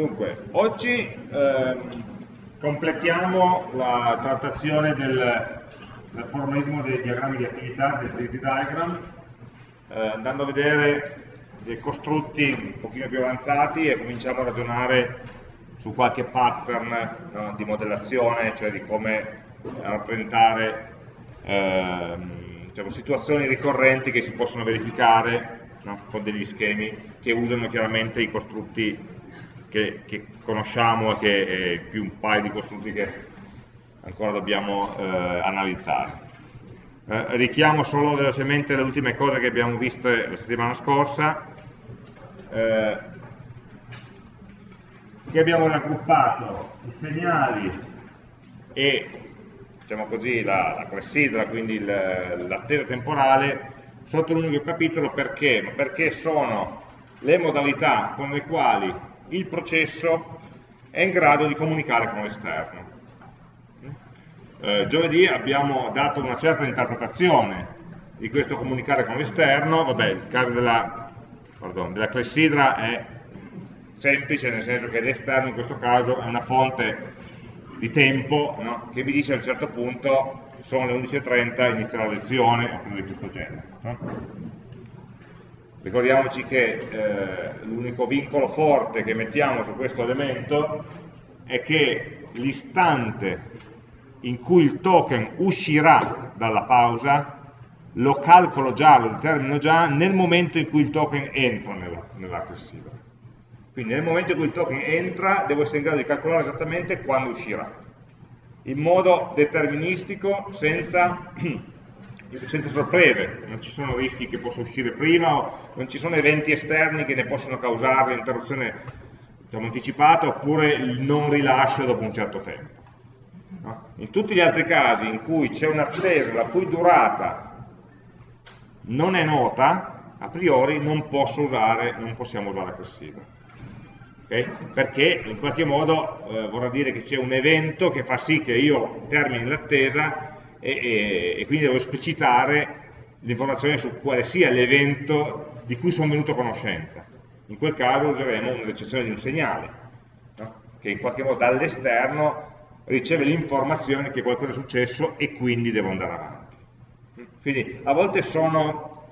Dunque, oggi ehm, completiamo la trattazione del, del formalismo dei diagrammi di attività, dei activity diagram, eh, andando a vedere dei costrutti un pochino più avanzati e cominciamo a ragionare su qualche pattern no, di modellazione, cioè di come rappresentare ehm, diciamo, situazioni ricorrenti che si possono verificare no, con degli schemi che usano chiaramente i costrutti che, che conosciamo e che è più un paio di costrutti che ancora dobbiamo eh, analizzare. Eh, richiamo solo velocemente le ultime cose che abbiamo visto la settimana scorsa, eh, che abbiamo raggruppato i segnali e diciamo così, la, la clessidra, quindi l'attesa temporale, sotto un unico capitolo perché? Perché sono le modalità con le quali il processo è in grado di comunicare con l'esterno. Eh, giovedì abbiamo dato una certa interpretazione di questo comunicare con l'esterno, vabbè, il caso della, pardon, della clessidra è semplice, nel senso che l'esterno in questo caso è una fonte di tempo no? che vi dice a un certo punto sono le 11.30, inizia la lezione o cose di questo genere. No? Ricordiamoci che eh, l'unico vincolo forte che mettiamo su questo elemento è che l'istante in cui il token uscirà dalla pausa lo calcolo già, lo determino già nel momento in cui il token entra nella, nella. Quindi nel momento in cui il token entra devo essere in grado di calcolare esattamente quando uscirà, in modo deterministico senza senza sorprese, non ci sono rischi che possa uscire prima, o non ci sono eventi esterni che ne possono causare l'interruzione diciamo, anticipata oppure il non rilascio dopo un certo tempo. No? In tutti gli altri casi in cui c'è un'attesa la cui durata non è nota, a priori non, usare, non possiamo usare classifica. Okay? Perché in qualche modo eh, vorrà dire che c'è un evento che fa sì che io termini l'attesa e, e, e quindi devo esplicitare l'informazione su quale sia l'evento di cui sono venuto a conoscenza. In quel caso useremo un'eccezione di un segnale, no? che in qualche modo dall'esterno riceve l'informazione che qualcosa è successo e quindi devo andare avanti. Quindi a volte sono,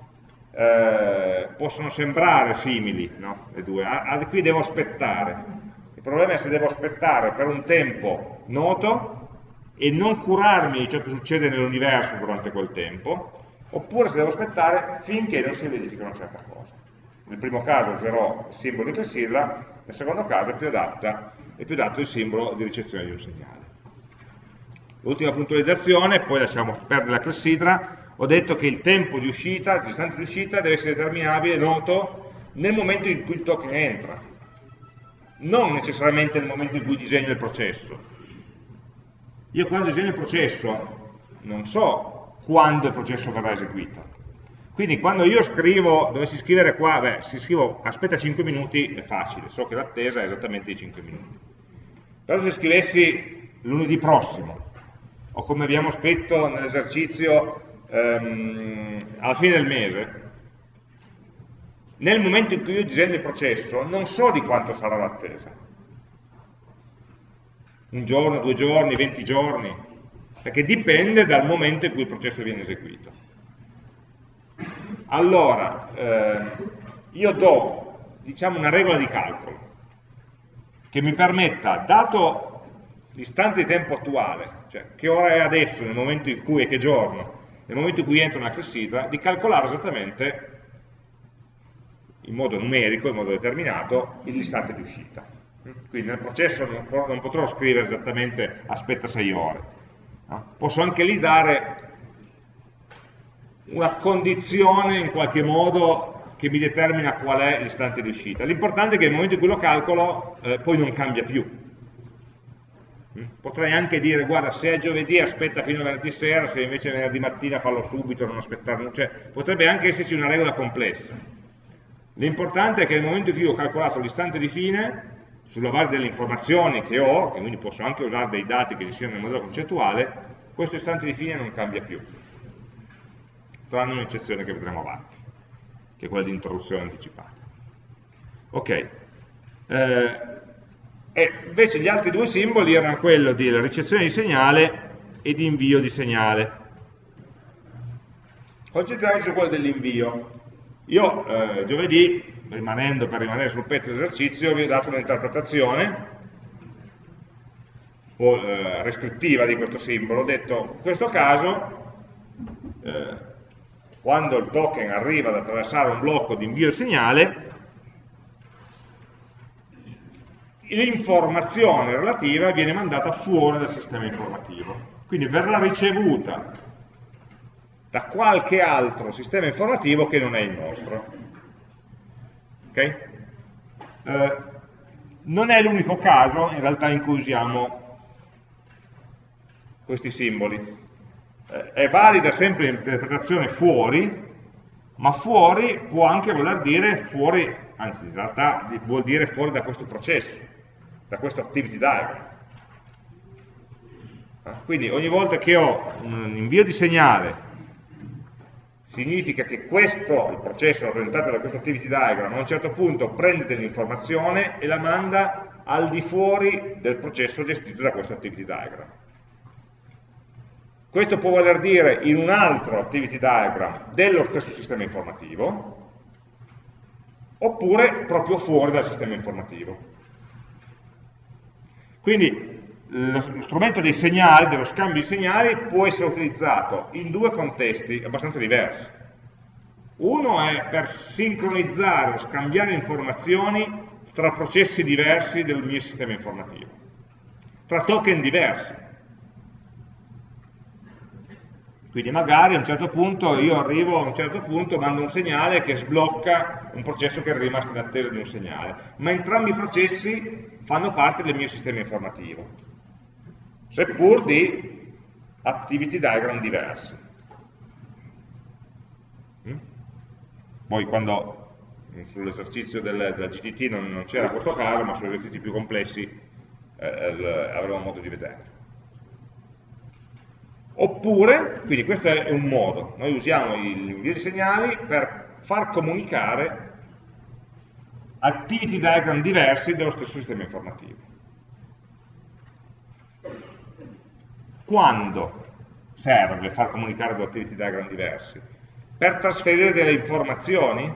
eh, possono sembrare simili no? le due, a, a, qui devo aspettare. Il problema è se devo aspettare per un tempo noto e non curarmi di ciò che succede nell'universo durante quel tempo, oppure se devo aspettare finché non si verifica una certa cosa. Nel primo caso userò il simbolo di clessidra, nel secondo caso è più, adatta, è più adatto il simbolo di ricezione di un segnale. L'ultima puntualizzazione, poi lasciamo perdere la clessidra, ho detto che il tempo di uscita, il distante di uscita deve essere determinabile, noto, nel momento in cui il token entra, non necessariamente nel momento in cui disegno il processo, io quando disegno il processo non so quando il processo verrà eseguito. Quindi quando io scrivo, dovessi scrivere qua, beh, se scrivo aspetta 5 minuti è facile, so che l'attesa è esattamente di 5 minuti. Però se scrivessi lunedì prossimo, o come abbiamo scritto nell'esercizio ehm, alla fine del mese, nel momento in cui io disegno il processo non so di quanto sarà l'attesa un giorno, due giorni, venti giorni, perché dipende dal momento in cui il processo viene eseguito. Allora, eh, io do, diciamo, una regola di calcolo che mi permetta, dato l'istante di tempo attuale, cioè che ora è adesso, nel momento in cui, e che giorno, nel momento in cui entro nella clessidra, di calcolare esattamente in modo numerico, in modo determinato, l'istante di uscita. Quindi nel processo non, potrò scrivere esattamente aspetta 6 ore. No? Posso anche lì dare una condizione in qualche modo che mi determina qual è l'istante di uscita. L'importante è che nel momento in cui lo calcolo eh, poi non cambia più. Mm? Potrei anche dire, guarda, se è giovedì aspetta fino a venerdì sera, se invece è venerdì mattina fallo subito, non aspettare, cioè potrebbe anche esserci una regola complessa. L'importante è che nel momento in cui ho calcolato l'istante di fine, sulla base delle informazioni che ho, e quindi posso anche usare dei dati che ci siano nel modello concettuale, questo istante di fine non cambia più, tranne un'eccezione che vedremo avanti, che è quella di interruzione anticipata. Ok, eh, E invece gli altri due simboli erano quello di ricezione di segnale e di invio di segnale. Concentriamoci su quello dell'invio. Io eh, giovedì, rimanendo per rimanere sul pezzo dell'esercizio, vi ho dato un'interpretazione eh, restrittiva di questo simbolo. Ho detto, in questo caso, eh, quando il token arriva ad attraversare un blocco di invio segnale, l'informazione relativa viene mandata fuori dal sistema informativo. Quindi verrà ricevuta da qualche altro sistema informativo che non è il nostro. Okay? Eh, non è l'unico caso in realtà in cui usiamo questi simboli. Eh, è valida sempre l'interpretazione fuori, ma fuori può anche voler dire fuori, anzi in realtà vuol dire fuori da questo processo, da questo activity diagram. Quindi ogni volta che ho un invio di segnale significa che questo, il processo rappresentato da questo activity diagram, a un certo punto prende dell'informazione e la manda al di fuori del processo gestito da questo activity diagram. Questo può voler dire in un altro activity diagram dello stesso sistema informativo, oppure proprio fuori dal sistema informativo. Quindi lo strumento dei segnali, dello scambio di segnali, può essere utilizzato in due contesti abbastanza diversi. Uno è per sincronizzare o scambiare informazioni tra processi diversi del mio sistema informativo, tra token diversi. Quindi magari a un certo punto io arrivo a un certo punto, mando un segnale che sblocca un processo che è rimasto in attesa di un segnale, ma entrambi i processi fanno parte del mio sistema informativo seppur di activity diagram diversi. Mm? Poi quando sull'esercizio del, della GTT non, non c'era questo caso, ma sugli esercizi più complessi eh, avremo modo di vedere. Oppure, quindi questo è un modo, noi usiamo l'invio di segnali per far comunicare activity diagram diversi dello stesso sistema informativo. Quando serve far comunicare due activity diagram diversi? Per trasferire delle informazioni?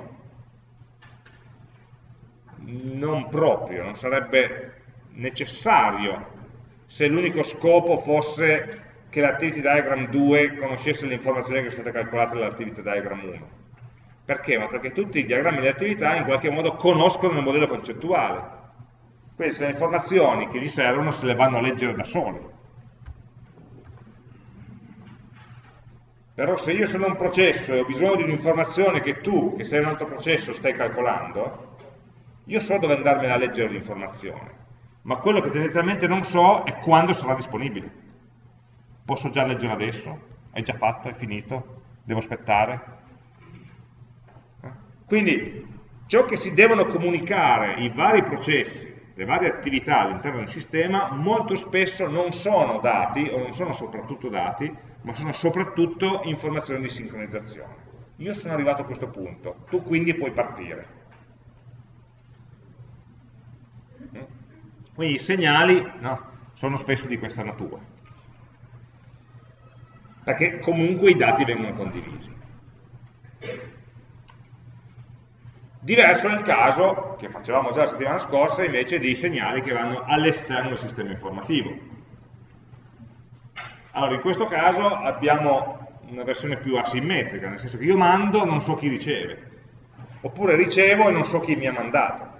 Non proprio, non sarebbe necessario se l'unico scopo fosse che l'activity diagram 2 conoscesse le informazioni che sono state calcolate dall'activity diagram 1. Perché? Ma perché tutti i diagrammi di attività in qualche modo conoscono il modello concettuale. Quindi se le informazioni che gli servono se le vanno a leggere da soli. Però se io sono un processo e ho bisogno di un'informazione che tu, che sei un altro processo, stai calcolando, io so dove andarmene a leggere l'informazione, ma quello che tendenzialmente non so è quando sarà disponibile. Posso già leggere adesso? È già fatto? È finito? Devo aspettare? Eh? Quindi ciò che si devono comunicare i vari processi, le varie attività all'interno del sistema, molto spesso non sono dati, o non sono soprattutto dati, ma sono soprattutto informazioni di sincronizzazione. Io sono arrivato a questo punto, tu quindi puoi partire. Quindi i segnali no, sono spesso di questa natura, perché comunque i dati vengono condivisi. Diverso il caso, che facevamo già la settimana scorsa, invece di segnali che vanno all'esterno del sistema informativo allora, in questo caso abbiamo una versione più asimmetrica, nel senso che io mando e non so chi riceve, oppure ricevo e non so chi mi ha mandato.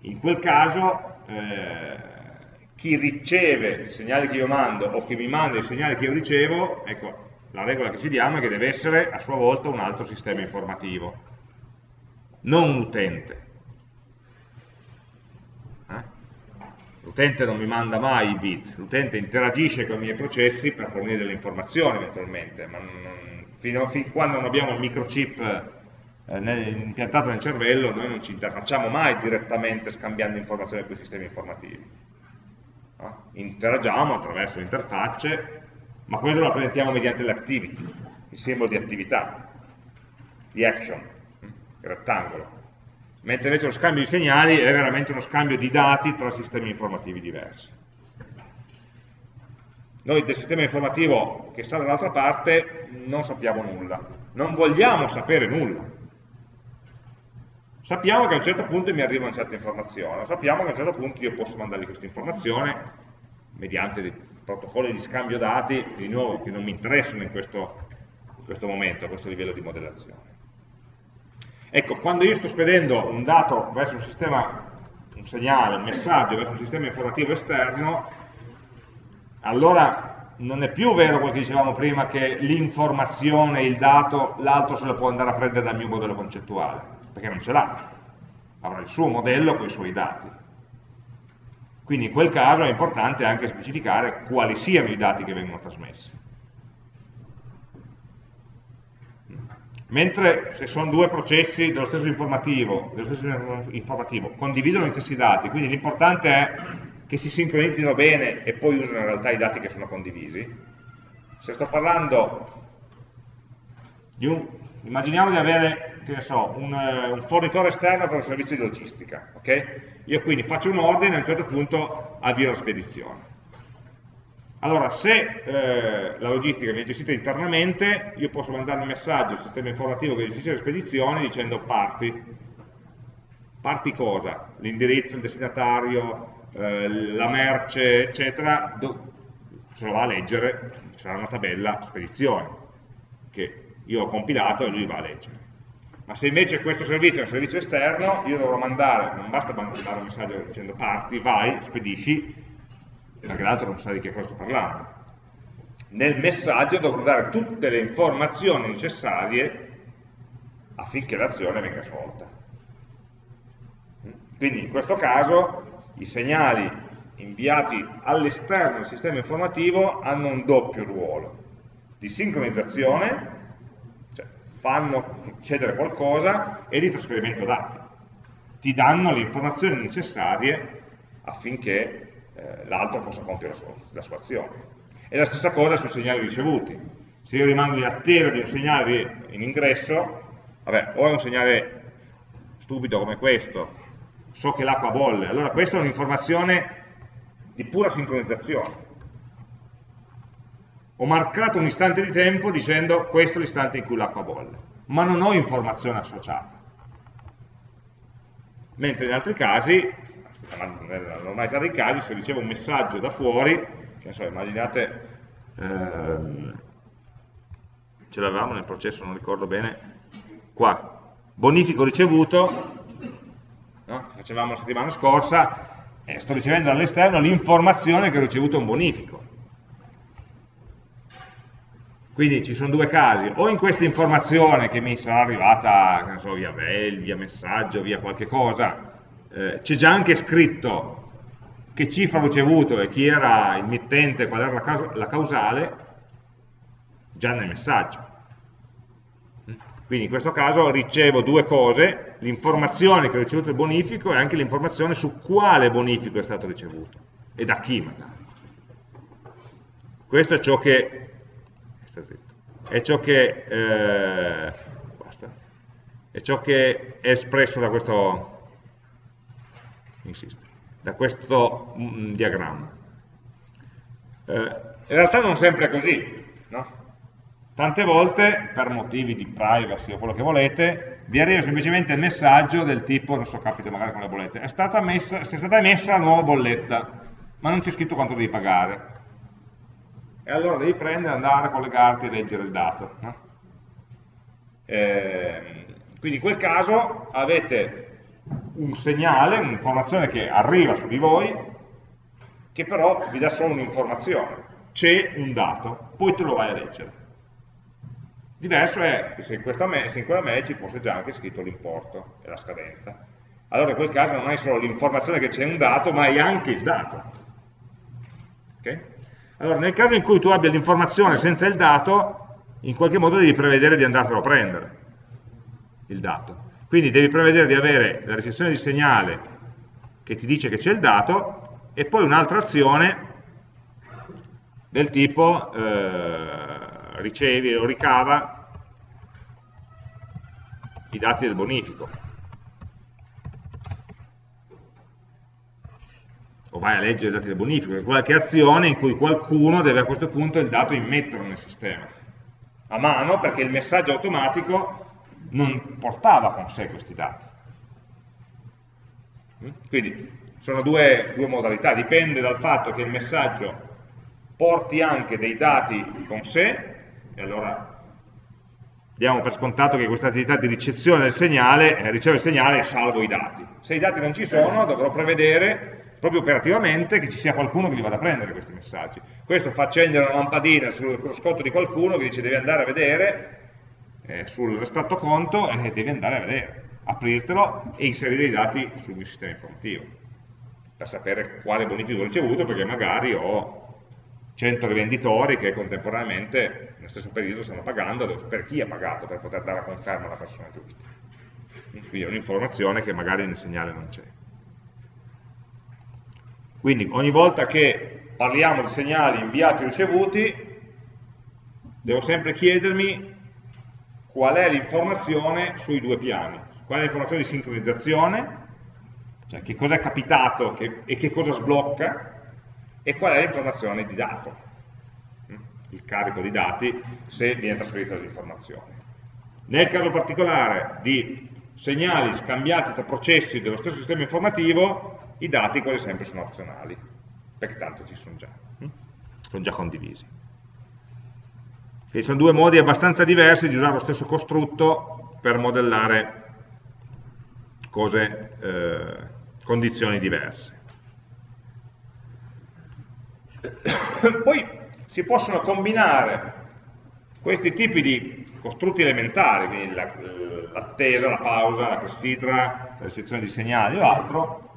In quel caso eh, chi riceve i segnali che io mando o chi mi manda i segnali che io ricevo, ecco, la regola che ci diamo è che deve essere a sua volta un altro sistema informativo, non un utente. L'utente non mi manda mai i bit, l'utente interagisce con i miei processi per fornire delle informazioni eventualmente, ma non, fino a fin quando non abbiamo il microchip eh, impiantato nel cervello noi non ci interfacciamo mai direttamente scambiando informazioni con i sistemi informativi. No? Interagiamo attraverso interfacce, ma quello lo rappresentiamo mediante l'activity, il simbolo di attività, di action, il rettangolo. mentre invece lo scambio di segnali è veramente uno scambio di dati tra sistemi informativi diversi. Noi del sistema informativo che sta dall'altra parte non sappiamo nulla, non vogliamo sapere nulla. Sappiamo che a un certo punto mi arriva una certa informazione, sappiamo che a un certo punto io posso mandargli questa informazione mediante protocolli di scambio dati, di nuovo, che non mi interessano in questo, in questo momento, a questo livello di modellazione. Ecco, quando io sto spedendo un dato verso un sistema, un segnale, un messaggio verso un sistema informativo esterno, allora non è più vero quel che dicevamo prima che l'informazione, il dato, l'altro se lo può andare a prendere dal mio modello concettuale, perché non ce l'ha, avrà il suo modello con i suoi dati. Quindi in quel caso è importante anche specificare quali siano i dati che vengono trasmessi. Mentre se sono due processi dello stesso informativo, dello stesso informativo condividono gli stessi dati, quindi l'importante è che si sincronizzino bene e poi usano in realtà i dati che sono condivisi. Se sto parlando di un, immaginiamo di avere, che ne so, un, un fornitore esterno per un servizio di logistica, ok? Io quindi faccio un ordine e a un certo punto avvio la spedizione. Allora, se eh, la logistica viene gestita internamente, io posso mandare un messaggio al sistema informativo che gestisce le spedizioni dicendo parti. Parti cosa? L'indirizzo, il destinatario, eh, la merce, eccetera, se lo va a leggere, sarà una tabella spedizione, che io ho compilato e lui va a leggere. Ma se invece questo servizio è un servizio esterno, io dovrò mandare, non basta mandare un messaggio dicendo parti, vai, spedisci, perché l'altro non sa di che cosa sto parlando. Nel messaggio dovrò dare tutte le informazioni necessarie affinché l'azione venga svolta. Quindi in questo caso i segnali inviati all'esterno del sistema informativo hanno un doppio ruolo di sincronizzazione, fanno succedere qualcosa, e di trasferimento dati. Ti danno le informazioni necessarie affinché eh, l'altro possa compiere la sua, la sua azione. E la stessa cosa sui segnali ricevuti. Se io rimango in attesa di un segnale in ingresso, vabbè, o è un segnale stupido come questo, so che l'acqua bolle, allora questa è un'informazione di pura sincronizzazione. Ho marcato un istante di tempo dicendo questo è l'istante in cui l'acqua bolle, ma non ho informazione associata. Mentre in altri casi, nella normalità dei casi, se ricevo un messaggio da fuori, che so, immaginate, ehm, ce l'avevamo nel processo, non ricordo bene, qua, bonifico ricevuto, no? facevamo la settimana scorsa, eh, sto ricevendo dall'esterno l'informazione che ho ricevuto un bonifico. Quindi ci sono due casi, o in questa informazione che mi sarà arrivata so, via mail, via messaggio, via qualche cosa, eh, c'è già anche scritto che cifra ho ricevuto e chi era il mittente, qual era la, la causale, già nel messaggio. Quindi in questo caso ricevo due cose, l'informazione che ho ricevuto il bonifico e anche l'informazione su quale bonifico è stato ricevuto e da chi magari. Questo è ciò che, è ciò che, eh, è, ciò che è espresso da questo, insisto, da questo mm, diagramma. Eh, in realtà non sempre è così, no? Tante volte, per motivi di privacy o quello che volete, vi arriva semplicemente il messaggio del tipo, non so, capita magari con le bollette, è stata, messa, è stata emessa la nuova bolletta, ma non c'è scritto quanto devi pagare. E allora devi prendere, andare collegarti e leggere il dato. No? Eh, quindi in quel caso avete un segnale, un'informazione che arriva su di voi, che però vi dà solo un'informazione. C'è un dato, poi tu lo vai a leggere. Diverso è in, se in quella mail ci fosse già anche scritto l'importo e la scadenza. Allora in quel caso non hai solo l'informazione che c'è un dato, ma hai anche il dato. Okay? Allora nel caso in cui tu abbia l'informazione senza il dato, in qualche modo devi prevedere di andartelo a prendere, il dato. Quindi devi prevedere di avere la ricezione di segnale che ti dice che c'è il dato e poi un'altra azione del tipo eh, ricevi o ricava i dati del bonifico. O vai a leggere i dati del bonifico, qualche azione in cui qualcuno deve a questo punto il dato immetterlo nel sistema, a mano perché il messaggio automatico non portava con sé questi dati. Quindi sono due, due modalità, dipende dal fatto che il messaggio porti anche dei dati con sé, e allora diamo per scontato che questa attività di ricezione del segnale, eh, riceve il segnale e salvo i dati. Se i dati non ci sono, dovrò prevedere proprio operativamente che ci sia qualcuno che li vada a prendere questi messaggi. Questo fa accendere una lampadina sul cruscotto di qualcuno che dice devi andare a vedere eh, sul restratto conto e devi andare a vedere, aprirtelo e inserire i dati sul mio sistema informativo per sapere quale bonifico ho ricevuto perché magari ho 100 rivenditori che contemporaneamente nello stesso periodo stanno pagando, sapere chi ha pagato per poter dare la conferma alla persona giusta. Quindi è un'informazione che magari nel segnale non c'è. Quindi ogni volta che parliamo di segnali inviati o ricevuti, devo sempre chiedermi qual è l'informazione sui due piani. Qual è l'informazione di sincronizzazione, cioè che cosa è capitato che, e che cosa sblocca, e qual è l'informazione di dato, mm? il carico di dati se viene trasferita l'informazione. Nel caso particolare di segnali scambiati tra processi dello stesso sistema informativo, i dati quasi sempre sono opzionali, perché tanto ci sono già, mm? sono già condivisi. Quindi sono due modi abbastanza diversi di usare lo stesso costrutto per modellare cose, eh, condizioni diverse. Poi si possono combinare questi tipi di costrutti elementari, quindi l'attesa, la pausa, la clessidra, la recezione di segnali o altro,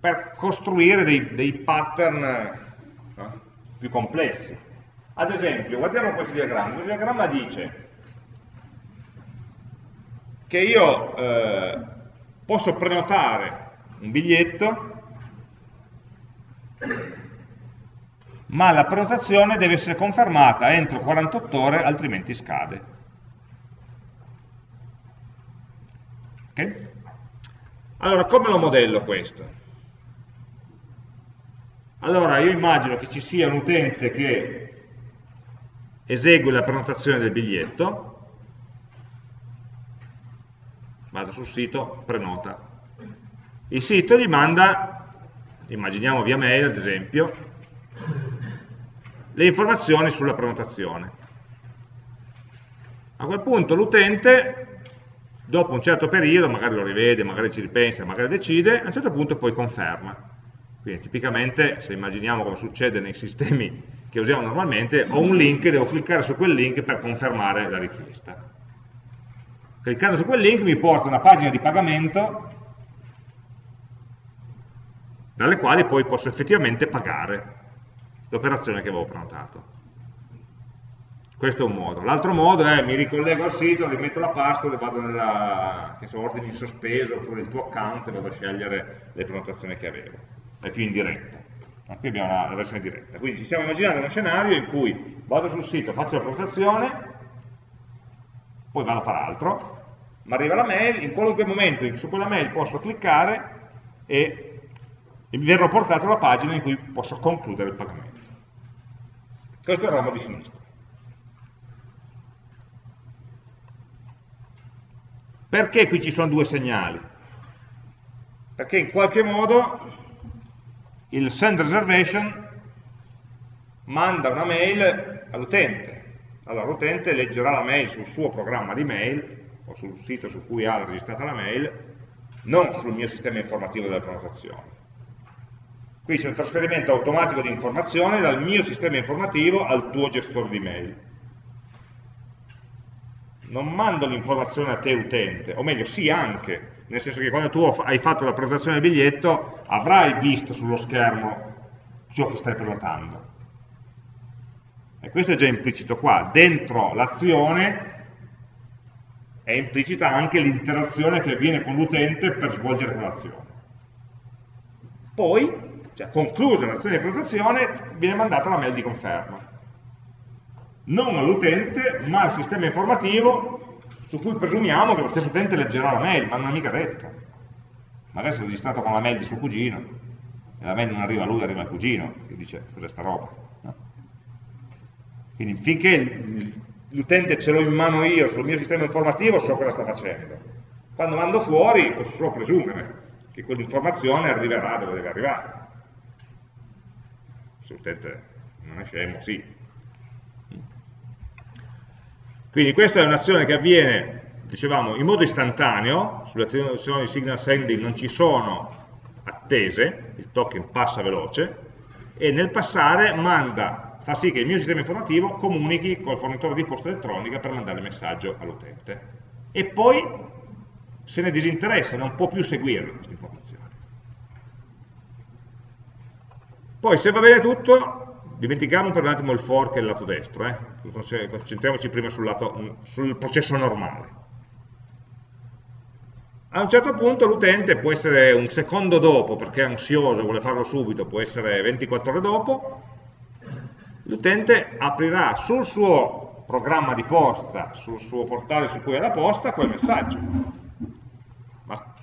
per costruire dei, dei pattern no? più complessi. Ad esempio, guardiamo questo diagramma. Questo diagramma dice che io eh, posso prenotare un biglietto, ma la prenotazione deve essere confermata entro 48 ore, altrimenti scade. Okay? Allora, come lo modello questo? Allora, io immagino che ci sia un utente che esegue la prenotazione del biglietto, vado sul sito, prenota, il sito gli manda, immaginiamo via mail ad esempio, le informazioni sulla prenotazione. A quel punto l'utente, dopo un certo periodo, magari lo rivede, magari ci ripensa, magari decide, a un certo punto poi conferma. Quindi tipicamente, se immaginiamo come succede nei sistemi che usiamo normalmente, ho un link, devo cliccare su quel link per confermare la richiesta. Cliccando su quel link mi porta una pagina di pagamento dalle quali poi posso effettivamente pagare l'operazione che avevo prenotato. Questo è un modo. L'altro modo è mi ricollego al sito, rimetto la password e vado nella che so, ordini in sospeso oppure il tuo account e vado a scegliere le prenotazioni che avevo. È più in diretta. Ma qui abbiamo la, la versione diretta. Quindi ci stiamo immaginando uno scenario in cui vado sul sito, faccio la prenotazione, poi vado a fare altro, ma arriva la mail, in qualunque momento su quella mail posso cliccare e e mi verrò portato alla pagina in cui posso concludere il pagamento. Questo è il ramo di sinistra. Perché qui ci sono due segnali? Perché in qualche modo il send reservation manda una mail all'utente. Allora l'utente leggerà la mail sul suo programma di mail o sul sito su cui ha registrata la mail, non sul mio sistema informativo della prenotazione. Qui c'è un trasferimento automatico di informazione dal mio sistema informativo al tuo gestore di mail. Non mando l'informazione a te utente, o meglio, sì anche, nel senso che quando tu hai fatto la prenotazione del biglietto avrai visto sullo schermo ciò che stai prenotando. E questo è già implicito qua. Dentro l'azione è implicita anche l'interazione che avviene con l'utente per svolgere quell'azione. Poi cioè conclusa l'azione di prenotazione, viene mandata la mail di conferma. Non all'utente, ma al sistema informativo su cui presumiamo che lo stesso utente leggerà la mail, ma non è mica detto. magari si è registrato con la mail di suo cugino, e la mail non arriva a lui, arriva al cugino, che dice cos'è sta roba. No? Quindi finché l'utente ce l'ho in mano io sul mio sistema informativo so cosa sta facendo. Quando mando fuori posso solo presumere che quell'informazione arriverà dove deve arrivare. Se l'utente non è scemo, sì. Quindi questa è un'azione che avviene, dicevamo, in modo istantaneo, sulle azioni di signal sending non ci sono attese, il token passa veloce, e nel passare manda, fa sì che il mio sistema informativo comunichi col fornitore di posta elettronica per mandare il messaggio all'utente. E poi se ne disinteressa, non può più seguire questa informazione. Poi se va bene tutto, dimentichiamo per un attimo il fork e il lato destro, eh? concentriamoci prima sul, lato, sul processo normale. A un certo punto l'utente può essere un secondo dopo, perché è ansioso, vuole farlo subito, può essere 24 ore dopo, l'utente aprirà sul suo programma di posta, sul suo portale su cui è la posta, quel messaggio.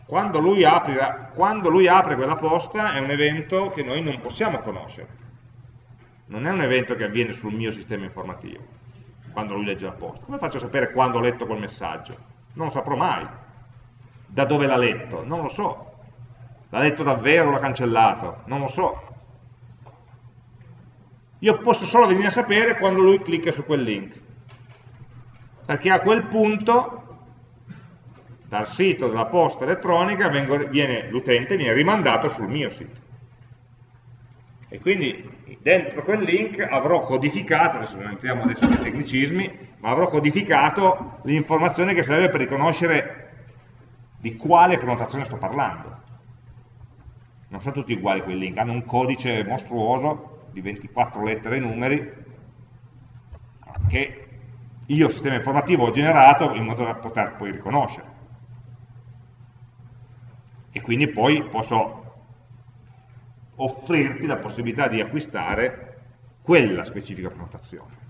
Quando lui, aprirà, quando lui apre quella posta è un evento che noi non possiamo conoscere. Non è un evento che avviene sul mio sistema informativo, quando lui legge la posta. Come faccio a sapere quando ho letto quel messaggio? Non lo saprò mai da dove l'ha letto? Non lo so. L'ha letto davvero o l'ha cancellato? Non lo so. Io posso solo venire a sapere quando lui clicca su quel link. Perché a quel punto, dal sito della posta elettronica, l'utente viene rimandato sul mio sito. E quindi dentro quel link avrò codificato, adesso non entriamo adesso nei tecnicismi, ma avrò codificato l'informazione che serve per riconoscere di quale prenotazione sto parlando. Non sono tutti uguali quei link, hanno un codice mostruoso di 24 lettere e numeri che io, sistema informativo, ho generato in modo da poter poi riconoscere. E quindi poi posso offrirti la possibilità di acquistare quella specifica prenotazione.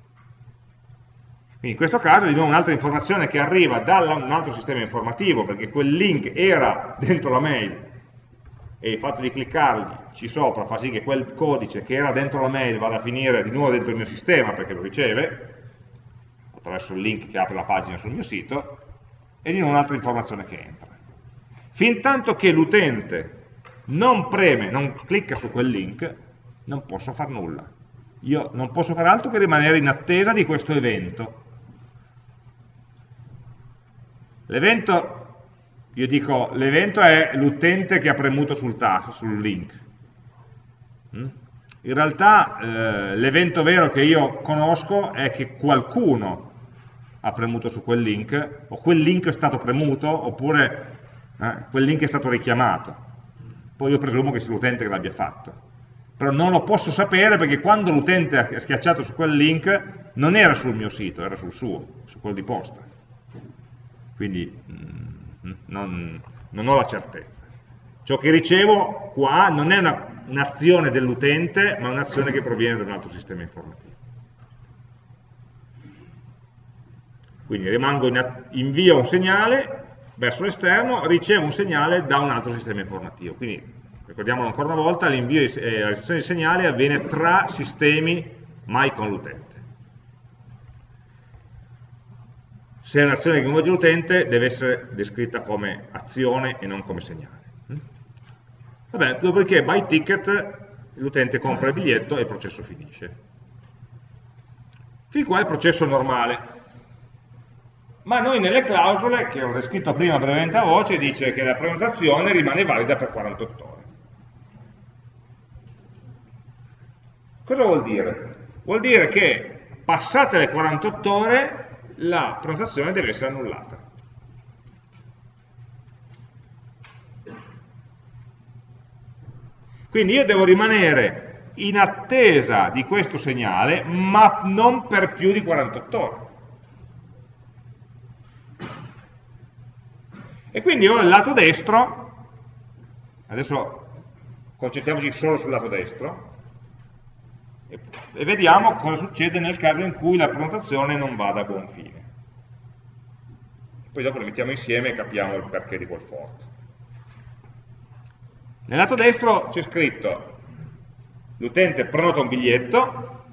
Quindi in questo caso di nuovo un'altra informazione che arriva da un altro sistema informativo, perché quel link era dentro la mail e il fatto di cliccarci sopra fa sì che quel codice che era dentro la mail vada a finire di nuovo dentro il mio sistema perché lo riceve, attraverso il link che apre la pagina sul mio sito, e di nuovo un'altra informazione che entra. Fin tanto che l'utente non preme, non clicca su quel link, non posso fare nulla. Io non posso fare altro che rimanere in attesa di questo evento L'evento, io dico, l'evento è l'utente che ha premuto sul tasto, sul link. Mm? In realtà eh, l'evento vero che io conosco è che qualcuno ha premuto su quel link, o quel link è stato premuto, oppure eh, quel link è stato richiamato. Poi io presumo che sia l'utente che l'abbia fatto. Però non lo posso sapere perché quando l'utente ha schiacciato su quel link non era sul mio sito, era sul suo, su quello di posta quindi mm, non, non, ho la certezza. Ciò che ricevo qua non è un'azione un dell'utente, ma un'azione che proviene da un altro sistema informativo. Quindi rimango in, invio un segnale verso l'esterno, ricevo un segnale da un altro sistema informativo. Quindi, ricordiamolo ancora una volta, l'invio e la ricezione di segnale avviene tra sistemi, mai con l'utente. Se è un'azione che coinvolge l'utente deve essere descritta come azione e non come segnale. Mm? Vabbè, dopodiché by ticket l'utente compra il biglietto e il processo finisce. Fin qua è il processo normale. Ma noi nelle clausole, che ho descritto prima brevemente a voce, dice che la prenotazione rimane valida per 48 ore. Cosa vuol dire? Vuol dire che passate le 48 ore la prenotazione deve essere annullata. Quindi io devo rimanere in attesa di questo segnale, ma non per più di 48 ore. E quindi ho il lato destro, adesso concentriamoci solo sul lato destro, e vediamo cosa succede nel caso in cui la prenotazione non vada a buon fine. Poi dopo le mettiamo insieme e capiamo il perché di quel fork. Nel lato destro c'è scritto l'utente prenota un biglietto,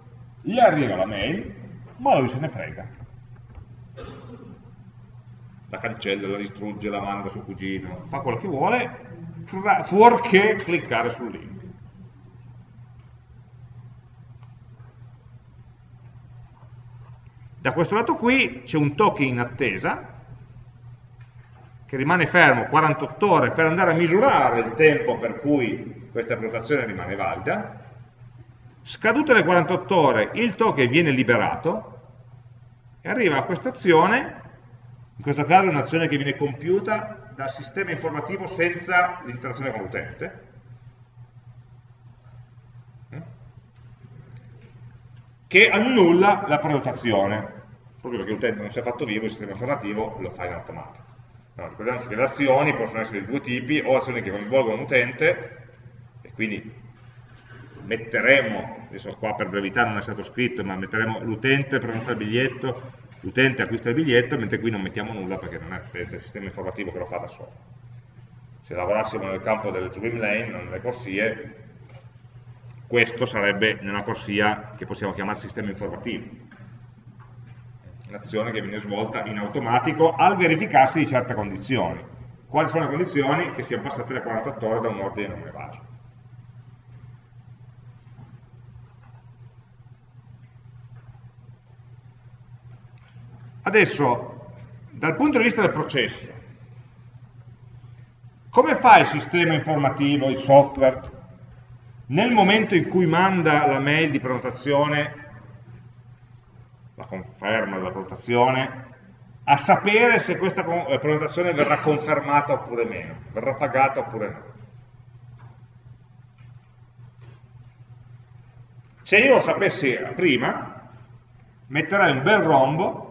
gli arriva la mail, ma lui se ne frega. La cancella, la distrugge, la manda sul cugino, fa quello che vuole, fuorché cliccare sul link. Da questo lato qui c'è un token in attesa che rimane fermo 48 ore per andare a misurare il tempo per cui questa prenotazione rimane valida. Scadute le 48 ore il token viene liberato e arriva a questa azione, in questo caso è un'azione che viene compiuta dal sistema informativo senza l'interazione con l'utente, che annulla la prenotazione, proprio perché l'utente non si è fatto vivo, il sistema informativo lo fa in automatico. No, ricordiamoci che le azioni possono essere di due tipi, o azioni che coinvolgono l'utente, e quindi metteremo, adesso qua per brevità non è stato scritto, ma metteremo l'utente prenota il biglietto, l'utente acquista il biglietto, mentre qui non mettiamo nulla perché non è il sistema informativo che lo fa da solo. Se lavorassimo nel campo delle swim lane, non nelle corsie, questo sarebbe nella corsia che possiamo chiamare sistema informativo, un'azione che viene svolta in automatico al verificarsi di certe condizioni. Quali sono le condizioni? Che siano passate le 48 ore da un ordine non evaso. Adesso, dal punto di vista del processo, come fa il sistema informativo, il software, nel momento in cui manda la mail di prenotazione, la conferma della prenotazione, a sapere se questa eh, prenotazione verrà confermata oppure meno, verrà pagata oppure no. Se io lo sapessi prima, metterei un bel rombo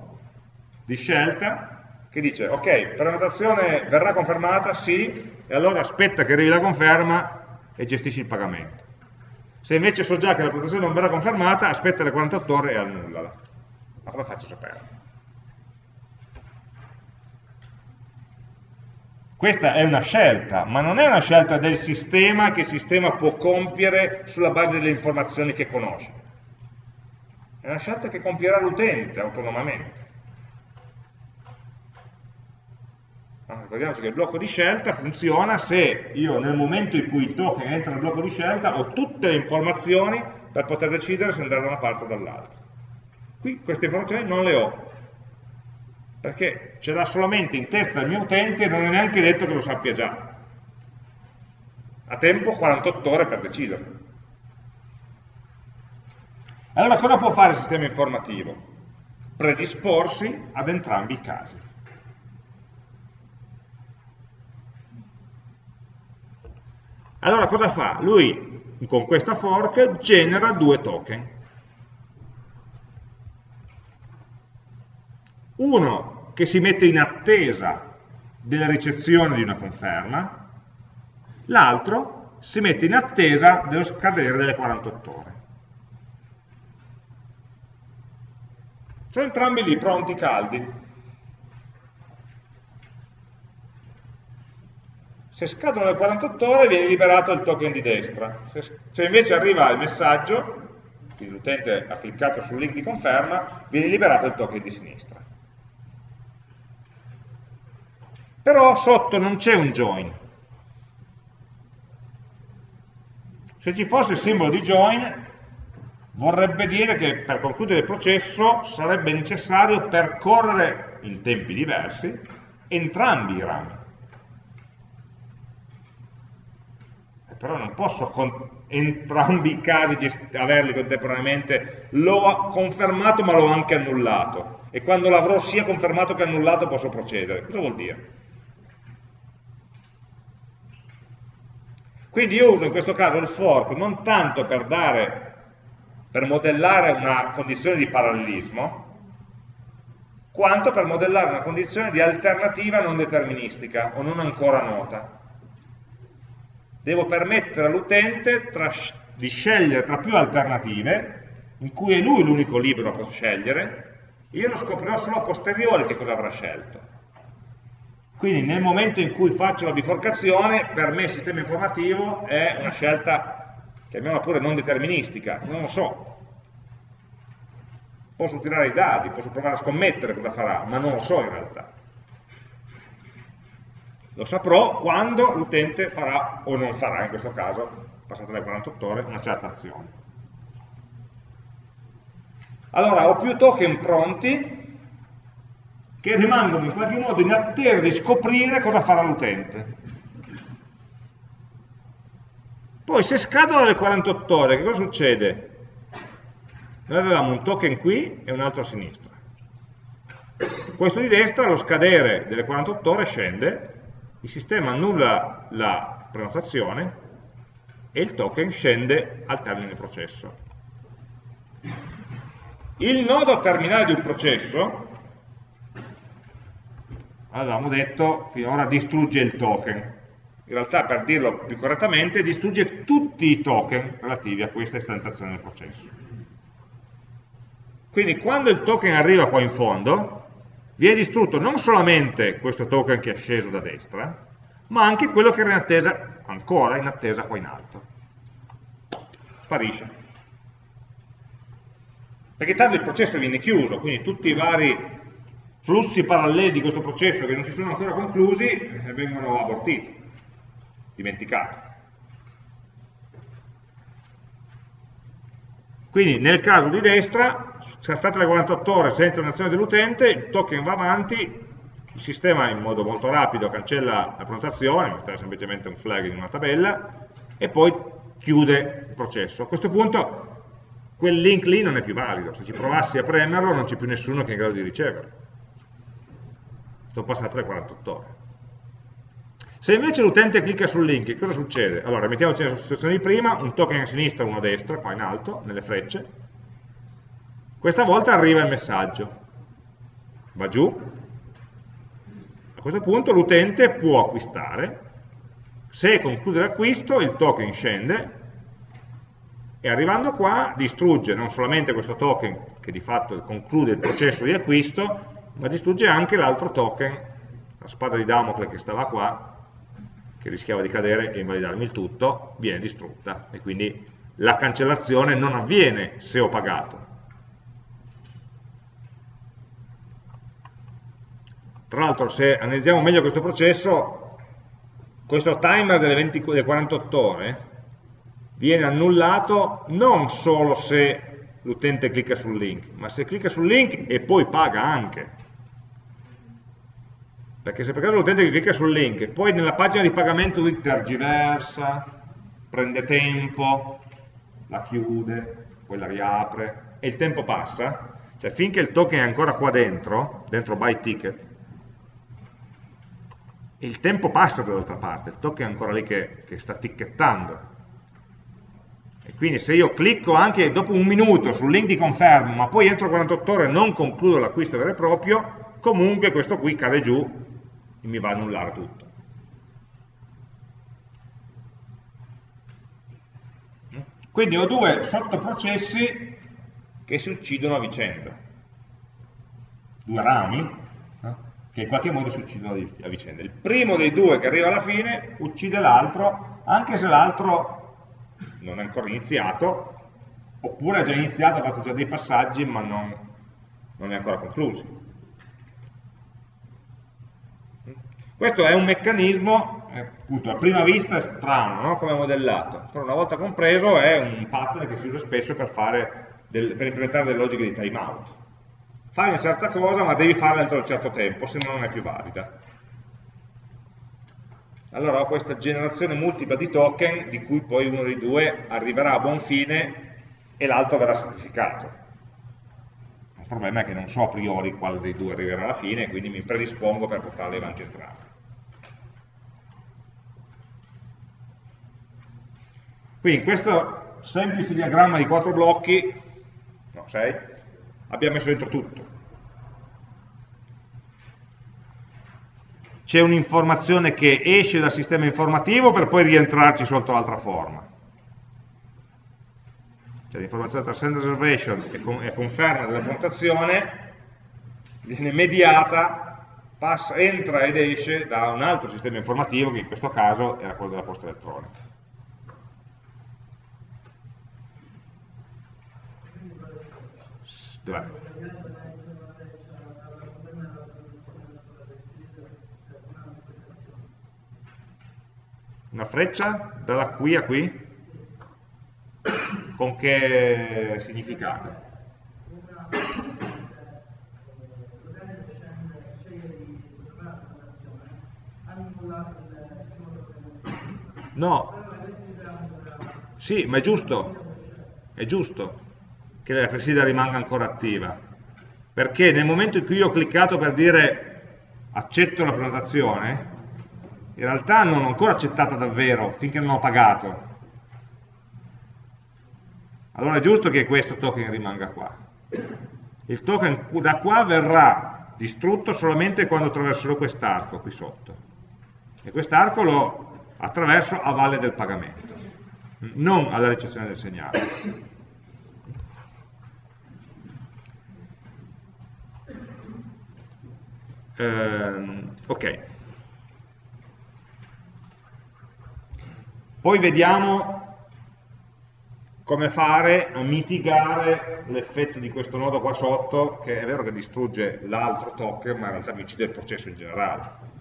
di scelta che dice ok, prenotazione verrà confermata? Sì, e allora aspetta che arrivi la conferma e gestisci il pagamento. Se invece so già che la prenotazione non verrà confermata, aspetta le 48 ore e annullala. Ma come faccio a sapere? Questa è una scelta, ma non è una scelta del sistema che il sistema può compiere sulla base delle informazioni che conosce. È una scelta che compierà l'utente autonomamente. Ricordiamoci che il blocco di scelta funziona se io nel momento in cui il token entra nel blocco di scelta ho tutte le informazioni per poter decidere se andare da una parte o dall'altra. Qui queste informazioni non le ho, perché ce l'ha solamente in testa il mio utente e non è neanche detto che lo sappia già. Ha tempo 48 ore per decidere. Allora cosa può fare il sistema informativo? Predisporsi ad entrambi i casi. Allora cosa fa? Lui con questa fork genera due token. Uno che si mette in attesa della ricezione di una conferma, l'altro si mette in attesa dello scadere delle 48 ore. Sono entrambi lì, pronti, caldi. Se scadono le 48 ore viene liberato il token di destra. Se, se invece arriva il messaggio, l'utente ha cliccato sul link di conferma, viene liberato il token di sinistra. Però sotto non c'è un join. Se ci fosse il simbolo di join, vorrebbe dire che per concludere il processo sarebbe necessario percorrere in tempi diversi entrambi i rami. Però non posso con entrambi i casi averli contemporaneamente, l'ho confermato ma l'ho anche annullato, e quando l'avrò sia confermato che annullato posso procedere. Cosa vuol dire? Quindi io uso in questo caso il fork non tanto per dare, per modellare una condizione di parallelismo, quanto per modellare una condizione di alternativa non deterministica o non ancora nota devo permettere all'utente di scegliere tra più alternative, in cui è lui l'unico libero a scegliere, io lo scoprirò solo a posteriori che cosa avrà scelto. Quindi nel momento in cui faccio la biforcazione, per me il sistema informativo è una scelta, chiamiamola pure non deterministica, non lo so. Posso tirare i dati, posso provare a scommettere cosa farà, ma non lo so in realtà. Lo saprò quando l'utente farà o non farà, in questo caso, passate le 48 ore, una certa azione. Allora, ho più token pronti, che rimangono in qualche modo in attesa di scoprire cosa farà l'utente. Poi se scadono le 48 ore, che cosa succede? Noi avevamo un token qui e un altro a sinistra. Questo di destra, allo scadere delle 48 ore, scende, il sistema annulla la prenotazione e il token scende al termine processo. Il nodo terminale di un processo avevamo detto finora distrugge il token. In realtà, per dirlo più correttamente, distrugge tutti i token relativi a questa istanziazione del processo. Quindi quando il token arriva qua in fondo, viene distrutto non solamente questo token che è sceso da destra, ma anche quello che era in attesa, ancora in attesa qua in alto. Sparisce. Perché tanto il processo viene chiuso, quindi tutti i vari flussi paralleli di questo processo che non si sono ancora conclusi eh, vengono abortiti, dimenticati. Quindi nel caso di destra, scattate le 48 ore senza un'azione dell'utente, il token va avanti, il sistema in modo molto rapido cancella la prenotazione, mettere semplicemente un flag in una tabella, e poi chiude il processo. A questo punto quel link lì non è più valido, se ci provassi a premerlo non c'è più nessuno che è in grado di riceverlo sono passate le 48 ore. Se invece l'utente clicca sul link, cosa succede? Allora, mettiamoci nella situazione di prima, un token a sinistra e uno a destra, qua in alto, nelle frecce. Questa volta arriva il messaggio. Va giù. A questo punto l'utente può acquistare. Se conclude l'acquisto, il token scende e arrivando qua distrugge non solamente questo token che di fatto conclude il processo di acquisto, ma distrugge anche l'altro token, la spada di Damocle che stava qua, che rischiava di cadere e invalidarmi il tutto, viene distrutta e quindi la cancellazione non avviene se ho pagato. Tra l'altro se analizziamo meglio questo processo, questo timer delle, 20, delle 48 ore viene annullato non solo se l'utente clicca sul link, ma se clicca sul link e poi paga anche. Perché se per caso l'utente clicca sul link e poi nella pagina di pagamento lui tergiversa, prende tempo, la chiude, poi la riapre e il tempo passa, cioè finché il token è ancora qua dentro, dentro buy ticket, il tempo passa dall'altra parte, il token è ancora lì che, che sta ticchettando. E quindi se io clicco anche dopo un minuto sul link di conferma, ma poi entro 48 ore non concludo l'acquisto vero e proprio, comunque questo qui cade giù e mi va a annullare tutto. Quindi ho due sottoprocessi che si uccidono a vicenda, due rami che in qualche modo si uccidono a vicenda. Il primo dei due che arriva alla fine uccide l'altro, anche se l'altro non è ancora iniziato, oppure ha già iniziato, ha fatto già dei passaggi, ma non, non è ancora concluso. Questo è un meccanismo, eh, appunto, a prima vista è strano no? come modellato, però una volta compreso è un pattern che si usa spesso per, del, per implementare delle logiche di timeout. Fai una certa cosa ma devi farla entro un certo tempo, se no non è più valida. Allora ho questa generazione multipla di token di cui poi uno dei due arriverà a buon fine e l'altro verrà sacrificato. Il problema è che non so a priori quale dei due arriverà alla fine, quindi mi predispongo per portarli avanti entrambi. Quindi in questo semplice diagramma di quattro blocchi, no, sei, abbiamo messo dentro tutto. C'è un'informazione che esce dal sistema informativo per poi rientrarci sotto l'altra forma. Cioè l'informazione tra send reservation e conferma della prenotazione viene mediata passa, entra ed esce da un altro sistema informativo che in questo caso era quello della posta elettronica. Dov'è? Una freccia dalla qui a qui? Con che significato? No, sì, ma è giusto, è giusto che la classifica rimanga ancora attiva, perché nel momento in cui io ho cliccato per dire accetto la prenotazione, in realtà non l'ho ancora accettata davvero finché non ho pagato. Allora è giusto che questo token rimanga qua. Il token da qua verrà distrutto solamente quando attraverserò quest'arco qui sotto. E quest'arco lo attraverso a valle del pagamento, non alla ricezione del segnale. Ehm, ok. Poi vediamo come fare a mitigare l'effetto di questo nodo qua sotto, che è vero che distrugge l'altro token, ma in realtà mi uccide il processo in generale.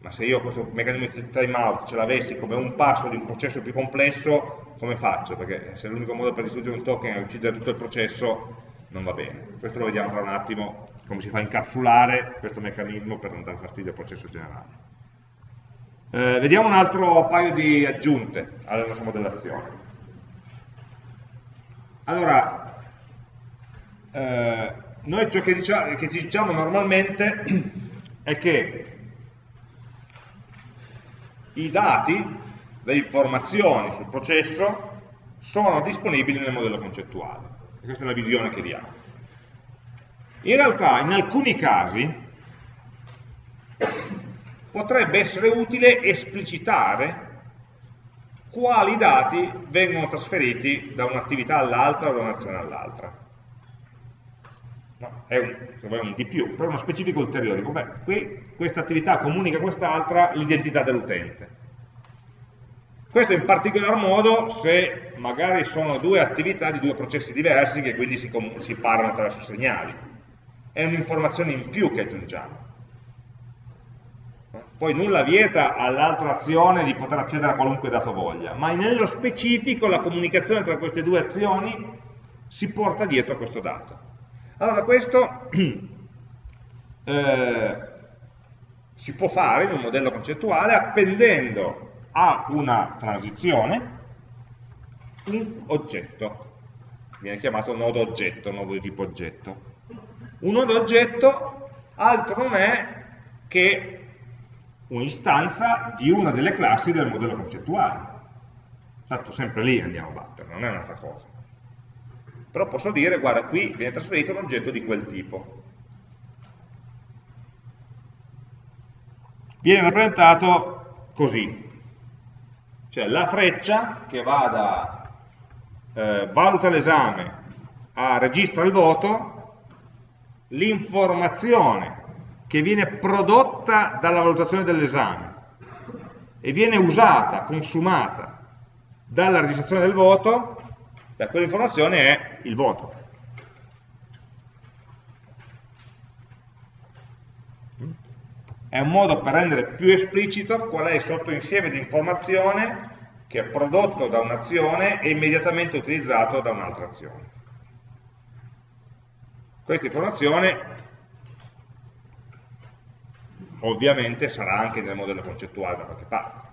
Ma se io questo meccanismo di timeout ce l'avessi come un passo di un processo più complesso, come faccio? Perché se l'unico modo per distruggere un token è uccidere tutto il processo, non va bene. Questo lo vediamo tra un attimo come si fa a incapsulare questo meccanismo per non dare fastidio al processo generale. Eh, vediamo un altro paio di aggiunte alla nostra modellazione. Allora, eh, noi ciò che diciamo, che diciamo normalmente è che i dati, le informazioni sul processo sono disponibili nel modello concettuale. E questa è la visione che diamo. In realtà in alcuni casi potrebbe essere utile esplicitare quali dati vengono trasferiti da un'attività all'altra o da un'azione all'altra. No, è un, un, di più, però uno specifico ulteriore. Beh, qui questa attività comunica a quest'altra l'identità dell'utente. Questo in particolar modo se magari sono due attività di due processi diversi che quindi si, si parlano attraverso segnali è un'informazione in più che aggiungiamo. Poi nulla vieta all'altra azione di poter accedere a qualunque dato voglia, ma nello specifico la comunicazione tra queste due azioni si porta dietro a questo dato. Allora questo eh, si può fare in un modello concettuale appendendo a una transizione un oggetto, viene chiamato nodo oggetto, nodo di tipo oggetto. Un nodo oggetto altro non è che un'istanza di una delle classi del modello concettuale. Tanto sempre lì andiamo a battere, non è un'altra cosa. Però posso dire, guarda, qui viene trasferito un oggetto di quel tipo. Viene rappresentato così. Cioè la freccia che va da eh, valuta l'esame a registra il voto l'informazione che viene prodotta dalla valutazione dell'esame e viene usata, consumata dalla registrazione del voto, beh, quell'informazione è il voto. È un modo per rendere più esplicito qual è il sottoinsieme di informazione che è prodotto da un'azione e immediatamente utilizzato da un'altra azione. Questa informazione ovviamente sarà anche nel modello concettuale da qualche parte.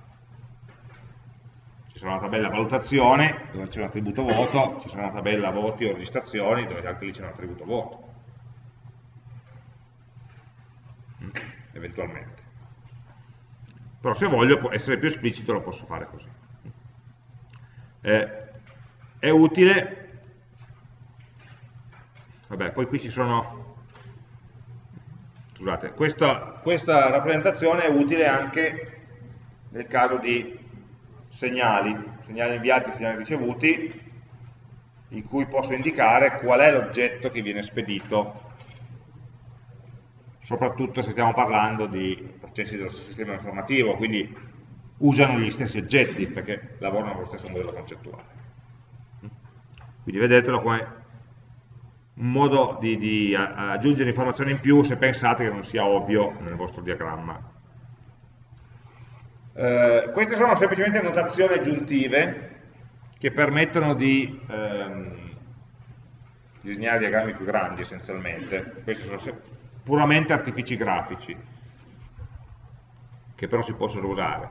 Ci sarà una tabella valutazione dove c'è un attributo voto, ci sarà una tabella voti o registrazioni dove anche lì c'è un attributo voto. Mm, eventualmente. Però se voglio essere più esplicito lo posso fare così. Eh, è utile Vabbè, poi qui ci sono... Scusate, questa, questa rappresentazione è utile anche nel caso di segnali, segnali inviati, segnali ricevuti, in cui posso indicare qual è l'oggetto che viene spedito soprattutto se stiamo parlando di processi dello stesso sistema informativo, quindi usano gli stessi oggetti perché lavorano con lo stesso modello concettuale. Quindi vedetelo come un modo di, di aggiungere informazioni in più se pensate che non sia ovvio nel vostro diagramma. Eh, queste sono semplicemente notazioni aggiuntive che permettono di ehm, disegnare diagrammi più grandi essenzialmente. Questi sono puramente artifici grafici, che però si possono usare.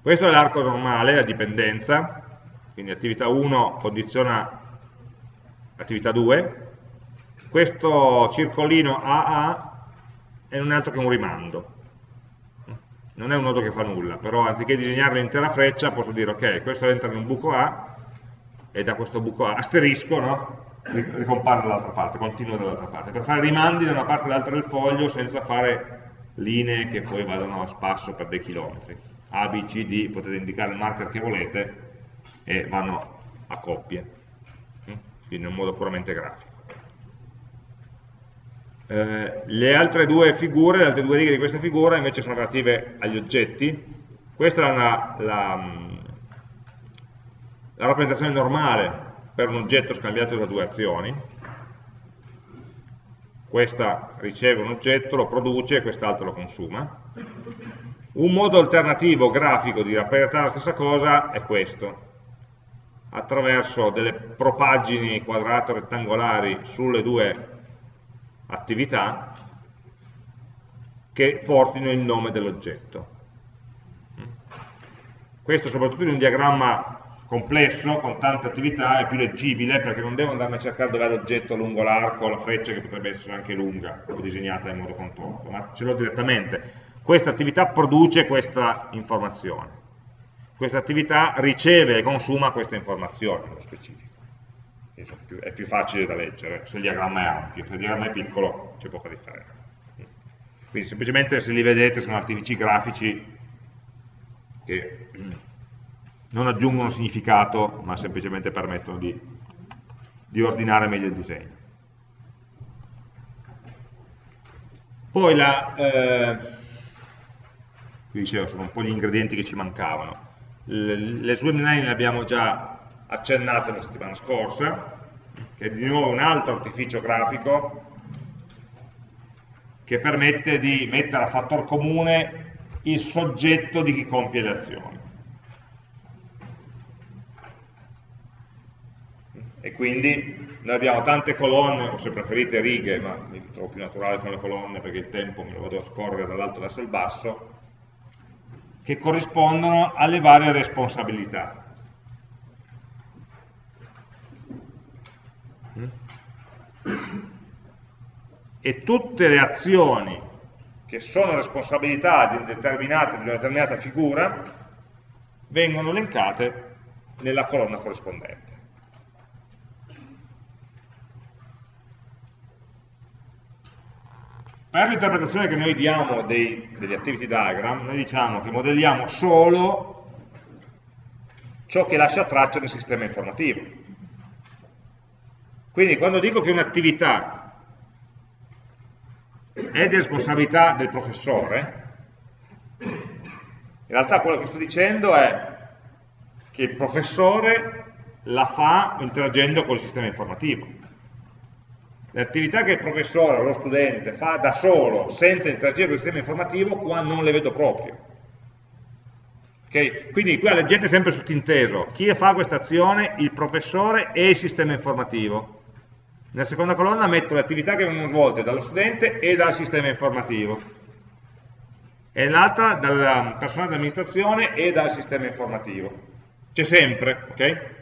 Questo è l'arco normale, la dipendenza, quindi attività 1 condiziona attività 2, questo circolino AA è un altro che un rimando, non è un nodo che fa nulla, però anziché disegnare l'intera freccia posso dire ok, questo entra in un buco A e da questo buco A asterisco, no? ricompare dall'altra parte, continua dall'altra parte, per fare rimandi da una parte all'altra del foglio senza fare linee che poi vadano a spasso per dei chilometri. A, B, C, D, potete indicare il marker che volete e vanno a coppie? Quindi in un modo puramente grafico. Eh, le altre due figure, le altre due righe di questa figura invece sono relative agli oggetti. Questa è una, la, la rappresentazione normale per un oggetto scambiato da due azioni. Questa riceve un oggetto, lo produce e quest'altro lo consuma. Un modo alternativo grafico di rappresentare la stessa cosa è questo, attraverso delle propaggini quadrate rettangolari sulle due attività che portino il nome dell'oggetto. Questo soprattutto in un diagramma complesso, con tante attività, è più leggibile perché non devo andarmi a cercare dove è l'oggetto lungo l'arco, la freccia che potrebbe essere anche lunga o disegnata in modo contorto, ma ce l'ho direttamente. Questa attività produce questa informazione. Questa attività riceve e consuma questa informazione nello specifico. È più facile da leggere se il diagramma è ampio, se il diagramma è piccolo c'è poca differenza. Quindi semplicemente se li vedete sono artifici grafici che non aggiungono significato, ma semplicemente permettono di, di ordinare meglio il disegno. Poi la, eh, dicevo, sono un po' gli ingredienti che ci mancavano. Le, le sue line le abbiamo già accennate la settimana scorsa, che è di nuovo un altro artificio grafico che permette di mettere a fattor comune il soggetto di chi compie le azioni. e quindi noi abbiamo tante colonne, o se preferite righe, ma mi trovo più naturale con le colonne perché il tempo me lo vado a scorrere dall'alto verso il basso, che corrispondono alle varie responsabilità. E tutte le azioni che sono responsabilità di, di una determinata figura vengono elencate nella colonna corrispondente. Per l'interpretazione che noi diamo dei, degli activity diagram, noi diciamo che modelliamo solo ciò che lascia traccia nel sistema informativo. Quindi quando dico che un'attività è di responsabilità del professore, in realtà quello che sto dicendo è che il professore la fa interagendo col sistema informativo le attività che il professore o lo studente fa da solo, senza interagire con il sistema informativo, qua non le vedo proprio. Okay? Quindi qua leggete sempre sottinteso, chi fa questa azione? Il professore e il sistema informativo. Nella seconda colonna metto le attività che vengono svolte dallo studente e dal sistema informativo. E l'altra dalla persona di amministrazione e dal sistema informativo. C'è sempre, ok?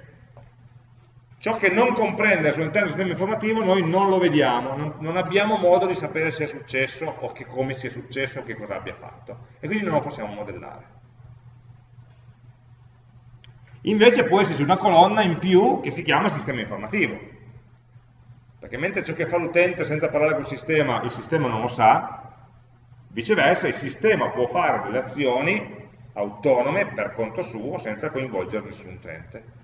Ciò che non comprende al suo interno del sistema informativo noi non lo vediamo, non, non, abbiamo modo di sapere se è successo o che, come sia successo o che cosa abbia fatto e quindi non lo possiamo modellare. Invece può esserci una colonna in più che si chiama sistema informativo, perché mentre ciò che fa l'utente senza parlare col sistema, il sistema non lo sa, viceversa il sistema può fare delle azioni autonome per conto suo senza coinvolgere nessun utente.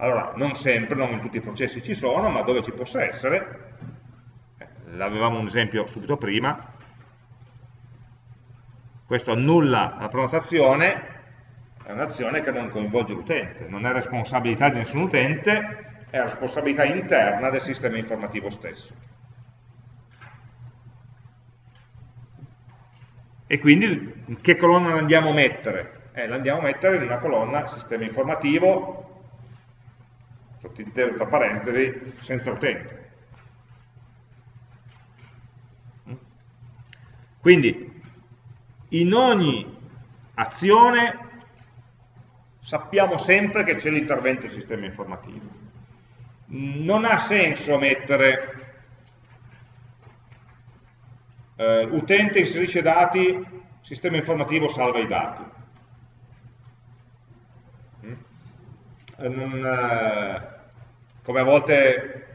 Allora, non sempre, non in tutti i processi ci sono, ma dove ci possa essere, eh, l'avevamo un esempio subito prima, questo annulla la prenotazione, è un'azione che non coinvolge l'utente, non è responsabilità di nessun utente, è responsabilità interna del sistema informativo stesso. E quindi in che colonna l'andiamo a mettere? Eh, l'andiamo a mettere in una colonna sistema informativo, sottinteso tra parentesi, senza utente. Quindi in ogni azione sappiamo sempre che c'è l'intervento del sistema informativo. Non ha senso mettere eh, utente inserisce dati, sistema informativo salva i dati. Mm? Eh, non, eh, come a volte,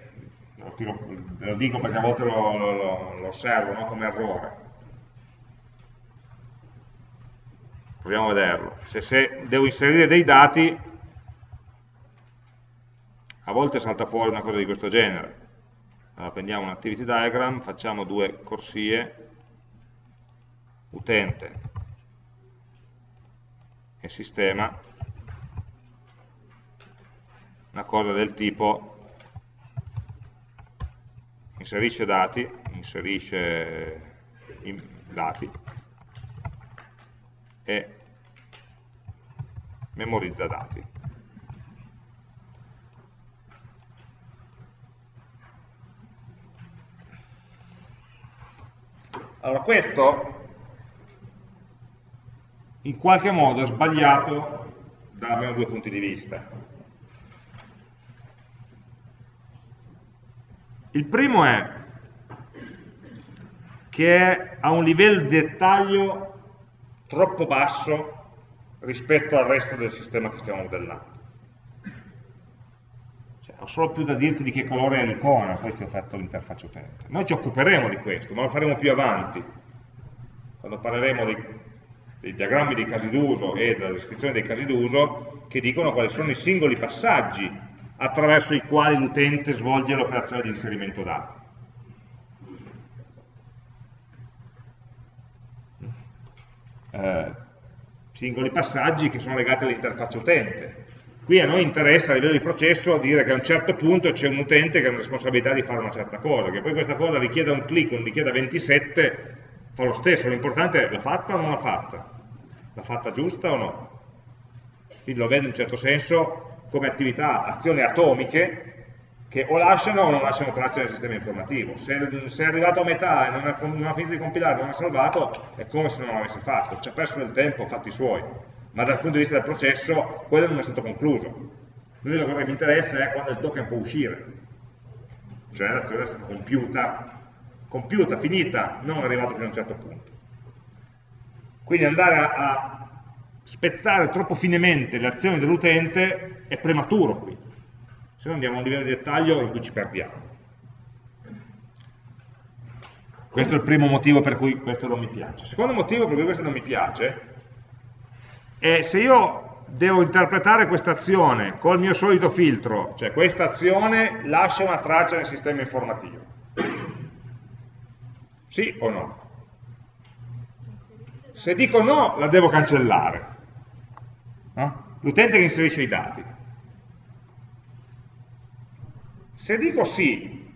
lo dico perché a volte lo, lo, lo osservo no? come errore, proviamo a vederlo, se, se, devo inserire dei dati, a volte salta fuori una cosa di questo genere. Allora prendiamo un activity diagram, facciamo due corsie, utente. E sistema, una cosa del tipo inserisce dati, inserisce dati, e memorizza dati. Allora questo in qualche modo è sbagliato da almeno due punti di vista. Il primo è che ha un livello di dettaglio troppo basso rispetto al resto del sistema che stiamo modellando. Cioè, ho solo più da dirti di che colore è l'icona, poi ti ho fatto l'interfaccia utente. Noi ci occuperemo di questo, ma lo faremo più avanti, quando parleremo dei, dei diagrammi dei casi d'uso e della descrizione dei casi d'uso, che dicono quali sono i singoli passaggi attraverso i quali l'utente svolge l'operazione di inserimento dati. eh, singoli passaggi che sono legati all'interfaccia utente. Qui a noi interessa a livello di processo dire che a un certo punto c'è un utente che ha la responsabilità di fare una certa cosa, che poi questa cosa richieda un clic non richieda 27, fa lo stesso, l'importante è l'ha fatta o non l'ha fatta, l'ha fatta giusta o no. Quindi lo vedo in un certo senso come attività, azioni atomiche che o lasciano o non lasciano traccia nel sistema informativo. Se, se è arrivato a metà e non ha, non ha, finito di compilare, non ha salvato, è come se non l'avesse fatto, ci ha perso del tempo, fatti suoi, ma dal punto di vista del processo quello non è stato concluso. L'unica cosa che mi interessa è quando il token può uscire, cioè l'azione è stata compiuta, compiuta, finita, non arrivato fino a un certo punto. Quindi andare a, a spezzare troppo finemente le azioni dell'utente è prematuro qui se no andiamo a un livello di dettaglio in cui ci perdiamo. Questo è il primo motivo per cui questo non mi piace. Il secondo motivo per cui questo non mi piace è se io devo interpretare questa azione col mio solito filtro, cioè questa azione lascia una traccia nel sistema informativo. Sì o no? Se dico no, la devo cancellare. No? L'utente che inserisce i dati. Se dico sì,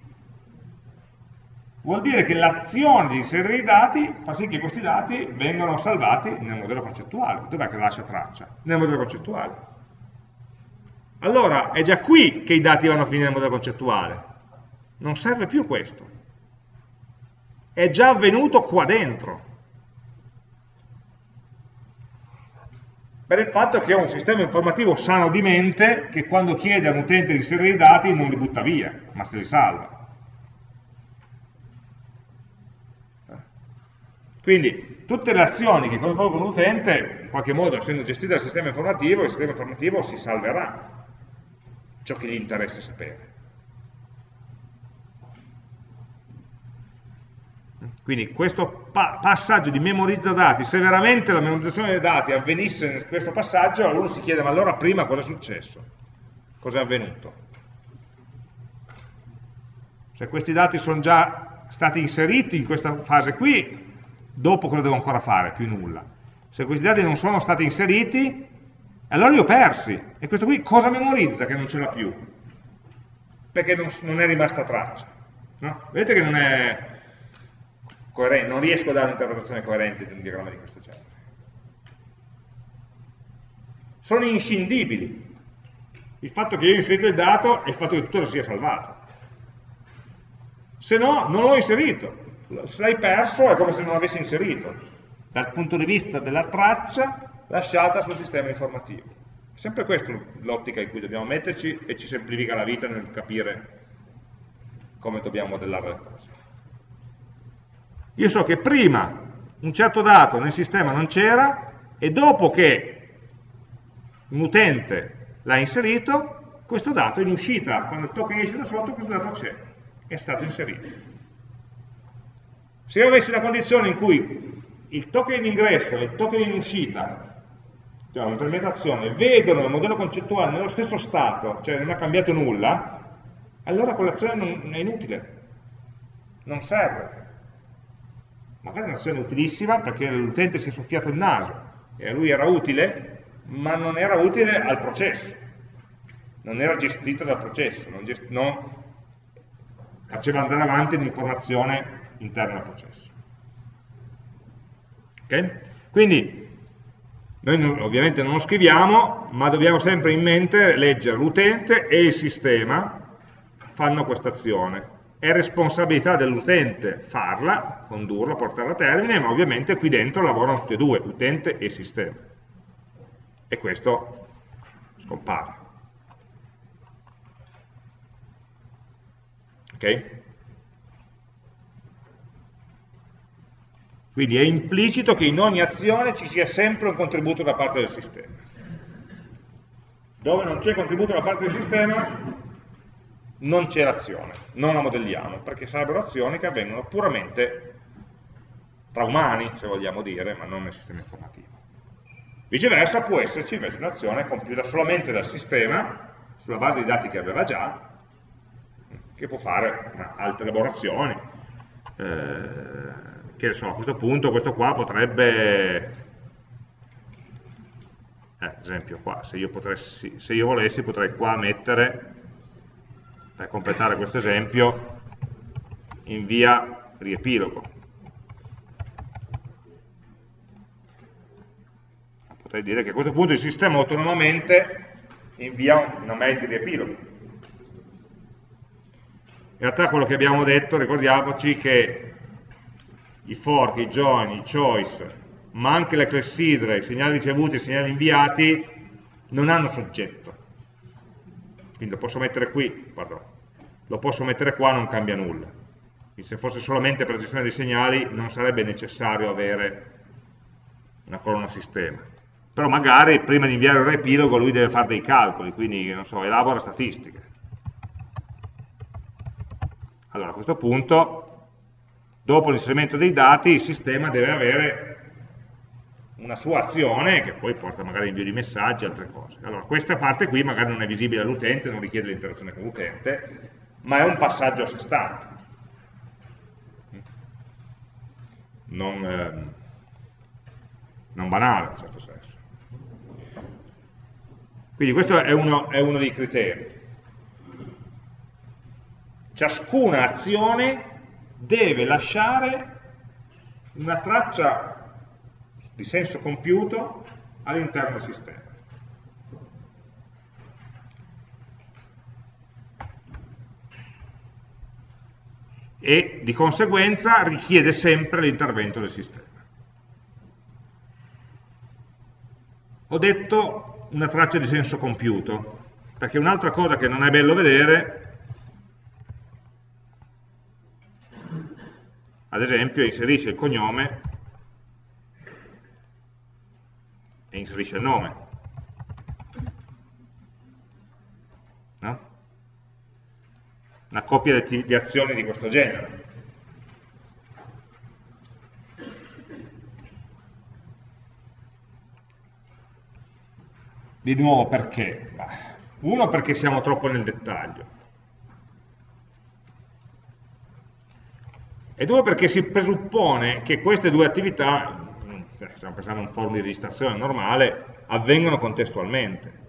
vuol dire che l'azione di inserire i dati fa sì che questi dati vengano salvati nel modello concettuale. Dov'è che lascia traccia? Nel modello concettuale. Allora, è già qui che i dati vanno a finire nel modello concettuale. Non serve più questo. È già avvenuto qua dentro. Per il fatto che ho un sistema informativo sano di mente che quando chiede a un utente di inserire i dati non li butta via, ma se li salva. Quindi tutte le azioni che coinvolgono l'utente, in qualche modo essendo gestite dal sistema informativo, il sistema informativo si salverà ciò che gli interessa sapere. Quindi questo pa passaggio di memorizza dati, se veramente la memorizzazione dei dati avvenisse in questo passaggio, uno si chiede ma allora prima cosa è successo? Cosa è avvenuto? Se questi dati sono già stati inseriti in questa fase qui, dopo cosa devo ancora fare? Più nulla. Se questi dati non sono stati inseriti, allora li ho persi. E questo qui cosa memorizza che non ce l'ha più? Perché non, non, è rimasta traccia. No? Vedete che non è coerente, non riesco a dare un'interpretazione coerente di un diagramma di questo genere. Sono inscindibili. Il fatto che io ho inserito il dato e il fatto che tutto lo sia salvato. Se no, non l'ho inserito. Se l'hai perso è come se non l'avessi inserito, dal punto di vista della traccia lasciata sul sistema informativo. È sempre questa l'ottica in cui dobbiamo metterci e ci semplifica la vita nel capire come dobbiamo modellare le cose. Io so che prima un certo dato nel sistema non c'era e dopo che un utente l'ha inserito, questo dato in uscita, quando il token esce da sotto, questo dato c'è, è stato inserito. Se io avessi una condizione in cui il token in ingresso e il token in uscita, cioè un'implementazione, vedono il modello concettuale nello stesso stato, cioè non ha cambiato nulla, allora quell'azione è inutile, non serve magari un'azione utilissima perché l'utente si è soffiato il naso e a lui era utile, ma non era utile al processo, non era gestito dal processo, non, non faceva andare avanti l'informazione interna al processo. Okay? Quindi noi non, ovviamente non lo scriviamo, ma dobbiamo sempre in mente leggere l'utente e il sistema fanno questa azione è responsabilità dell'utente farla, condurla, portarla a termine, ma ovviamente qui dentro lavorano tutti e due, utente e sistema. E questo scompare. Ok? Quindi è implicito che in ogni azione ci sia sempre un contributo da parte del sistema. Dove non c'è contributo da parte del sistema, non c'è l'azione, non la modelliamo, perché sarebbero azioni che avvengono puramente tra umani, se vogliamo dire, ma non nel sistema informativo. Viceversa può esserci invece un'azione compiuta solamente dal sistema, sulla base dei dati che aveva già, che può fare altre elaborazioni, eh, che so, a questo punto questo qua potrebbe, eh, ad esempio qua, se io, potessi, se io volessi potrei qua mettere per completare questo esempio, in via riepilogo. Potrei dire che a questo punto il sistema autonomamente invia una mail di riepilogo. In realtà quello che abbiamo detto, ricordiamoci che i fork, i join, i choice, ma anche le clessidre, i segnali ricevuti e i segnali inviati, non hanno soggetto quindi lo posso mettere qui, pardon, lo posso mettere qua, non cambia nulla. Quindi se fosse solamente per gestione dei segnali non sarebbe necessario avere una colonna sistema. Però magari prima di inviare un riepilogo lui deve fare dei calcoli, quindi non so, elabora statistiche. Allora a questo punto, dopo l'inserimento dei dati, il sistema deve avere una sua azione che poi porta magari invio di messaggi e altre cose. Allora, questa parte qui magari non è visibile all'utente, non richiede l'interazione con l'utente, ma è un passaggio a sé stante. Non, eh, non banale, in certo senso. Quindi questo è uno, è uno dei criteri. Ciascuna azione deve lasciare una traccia di senso compiuto all'interno del sistema. E di conseguenza richiede sempre l'intervento del sistema. Ho detto una traccia di senso compiuto, perché un'altra cosa che non è bello vedere, ad esempio, inserisce il cognome e inserisce il nome. No? Una coppia di, di azioni di questo genere. Di nuovo perché? Uno perché siamo troppo nel dettaglio. e due perché si presuppone che queste due attività, stiamo pensando a un form di registrazione normale, avvengono contestualmente.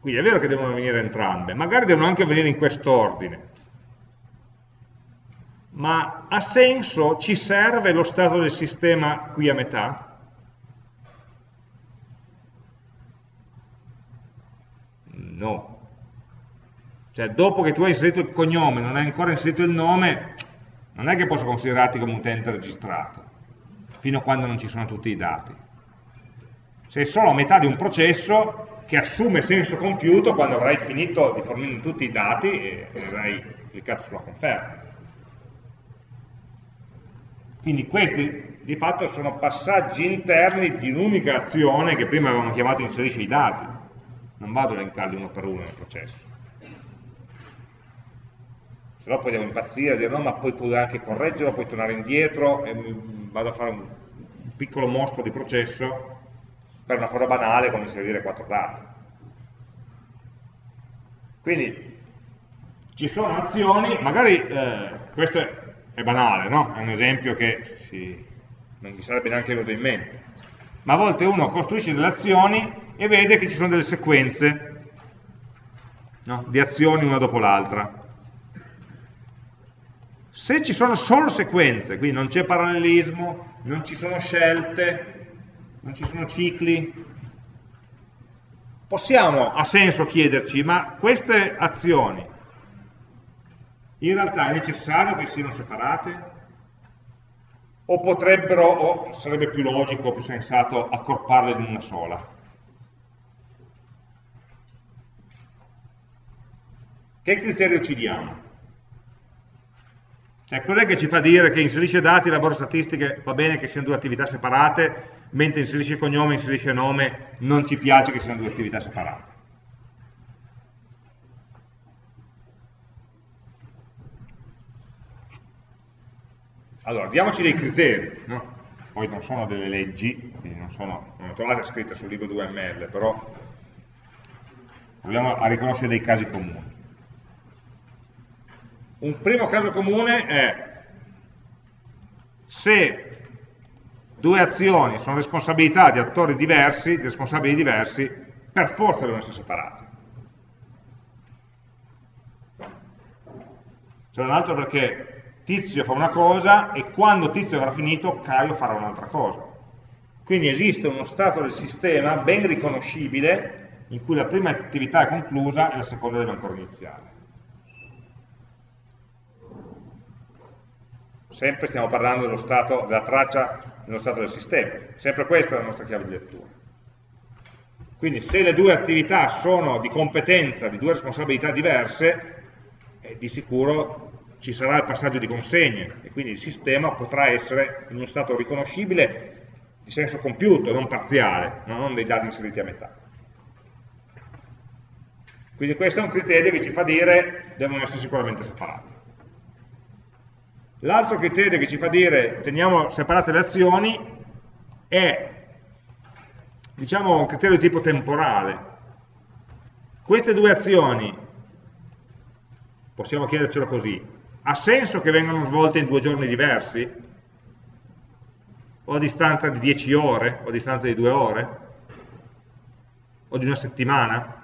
Quindi è vero che devono avvenire entrambe, magari devono anche avvenire in quest'ordine, ma ha senso, ci serve lo stato del sistema qui a metà? No. Cioè, dopo che tu hai inserito il cognome, non hai ancora inserito il nome, non è che posso considerarti come utente registrato, fino a quando non ci sono tutti i dati. Sei solo a metà di un processo che assume senso compiuto quando avrai finito di fornire tutti i dati e avrai cliccato sulla conferma. Quindi questi di fatto sono passaggi interni di un'unica azione che prima avevamo chiamato inserisce i dati. Non vado a elencarli uno per uno nel processo. Se no poi devo impazzire dire no, ma poi puoi anche correggerlo, puoi tornare indietro e vado a fare un piccolo mostro di processo per una cosa banale come inserire quattro dati. Quindi ci sono azioni, magari eh, questo è, è banale, no? è un esempio che si, non mi sarebbe neanche venuto in mente, ma a volte uno costruisce delle azioni e vede che ci sono delle sequenze no? di azioni una dopo l'altra. Se ci sono solo sequenze, quindi non c'è parallelismo, non ci sono scelte, non ci sono cicli, possiamo, ha senso chiederci, ma queste azioni in realtà è necessario che siano separate? O potrebbero, o sarebbe più logico, più sensato, accorparle in una sola? Che criterio ci diamo? Cioè, cos'è che ci fa dire che inserisce dati e lavoro statistiche va bene che siano due attività separate, mentre inserisce cognome, inserisce nome, non ci piace che siano due attività separate. Allora, diamoci dei criteri, no? poi non sono delle leggi, non, sono, non trovate scritte sul libro 2ML, però proviamo a riconoscere dei casi comuni. Un primo caso comune è se due azioni sono responsabilità di attori diversi, di responsabili diversi, per forza devono essere separate. C'è un altro perché Tizio fa una cosa e quando Tizio avrà finito Caio farà un'altra cosa. Quindi esiste uno stato del sistema ben riconoscibile in cui la prima attività è conclusa e la seconda deve ancora iniziare. Sempre stiamo parlando dello stato, della traccia nello stato del sistema. Sempre questa è la nostra chiave di lettura. Quindi se le due attività sono di competenza di due responsabilità diverse, eh, di sicuro ci sarà il passaggio di consegne e quindi il sistema potrà essere in uno stato riconoscibile di senso compiuto, non parziale, non dei dati inseriti a metà. Quindi questo è un criterio che ci fa dire che devono essere sicuramente separati. L'altro criterio che ci fa dire teniamo separate le azioni è diciamo un criterio di tipo temporale. Queste due azioni, possiamo chiedercelo così, ha senso che vengano svolte in due giorni diversi? O a distanza di 10 ore? O a distanza di due ore? O di una settimana?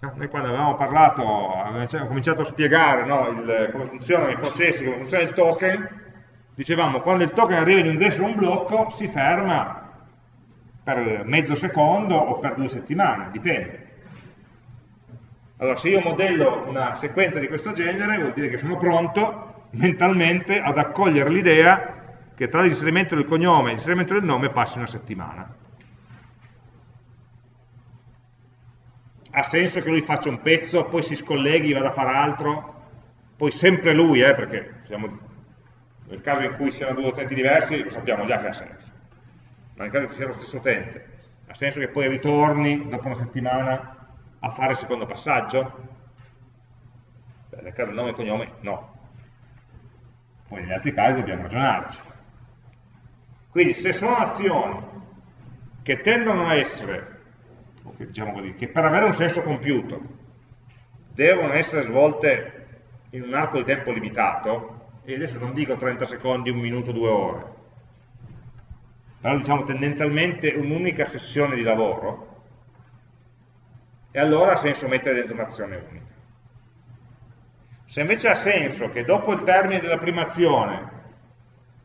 Noi quando avevamo parlato, abbiamo cominciato a spiegare no, il, come funzionano i processi, come funziona il token, dicevamo quando il token arriva in un ingresso o un blocco si ferma per mezzo secondo o per due settimane, dipende. Allora se io modello una sequenza di questo genere vuol dire che sono pronto mentalmente ad accogliere l'idea che tra l'inserimento del cognome e l'inserimento del nome passi una settimana. Ha senso che lui faccia un pezzo, poi si scolleghi, vada a fare altro, poi sempre lui, eh, perché siamo, nel caso in cui siano due utenti diversi lo sappiamo già che ha senso, ma nel caso in cui sia lo stesso utente, ha senso che poi ritorni dopo una settimana a fare il secondo passaggio? Beh, nel caso del nome e cognome no, poi negli altri casi dobbiamo ragionarci. Quindi se sono azioni che tendono a essere diciamo così, che per avere un senso compiuto devono essere svolte in un arco di tempo limitato, e adesso non dico 30 secondi, un minuto, due ore, però diciamo tendenzialmente un'unica sessione di lavoro, e allora ha senso mettere dentro un'azione unica. Se invece ha senso che dopo il termine della prima azione,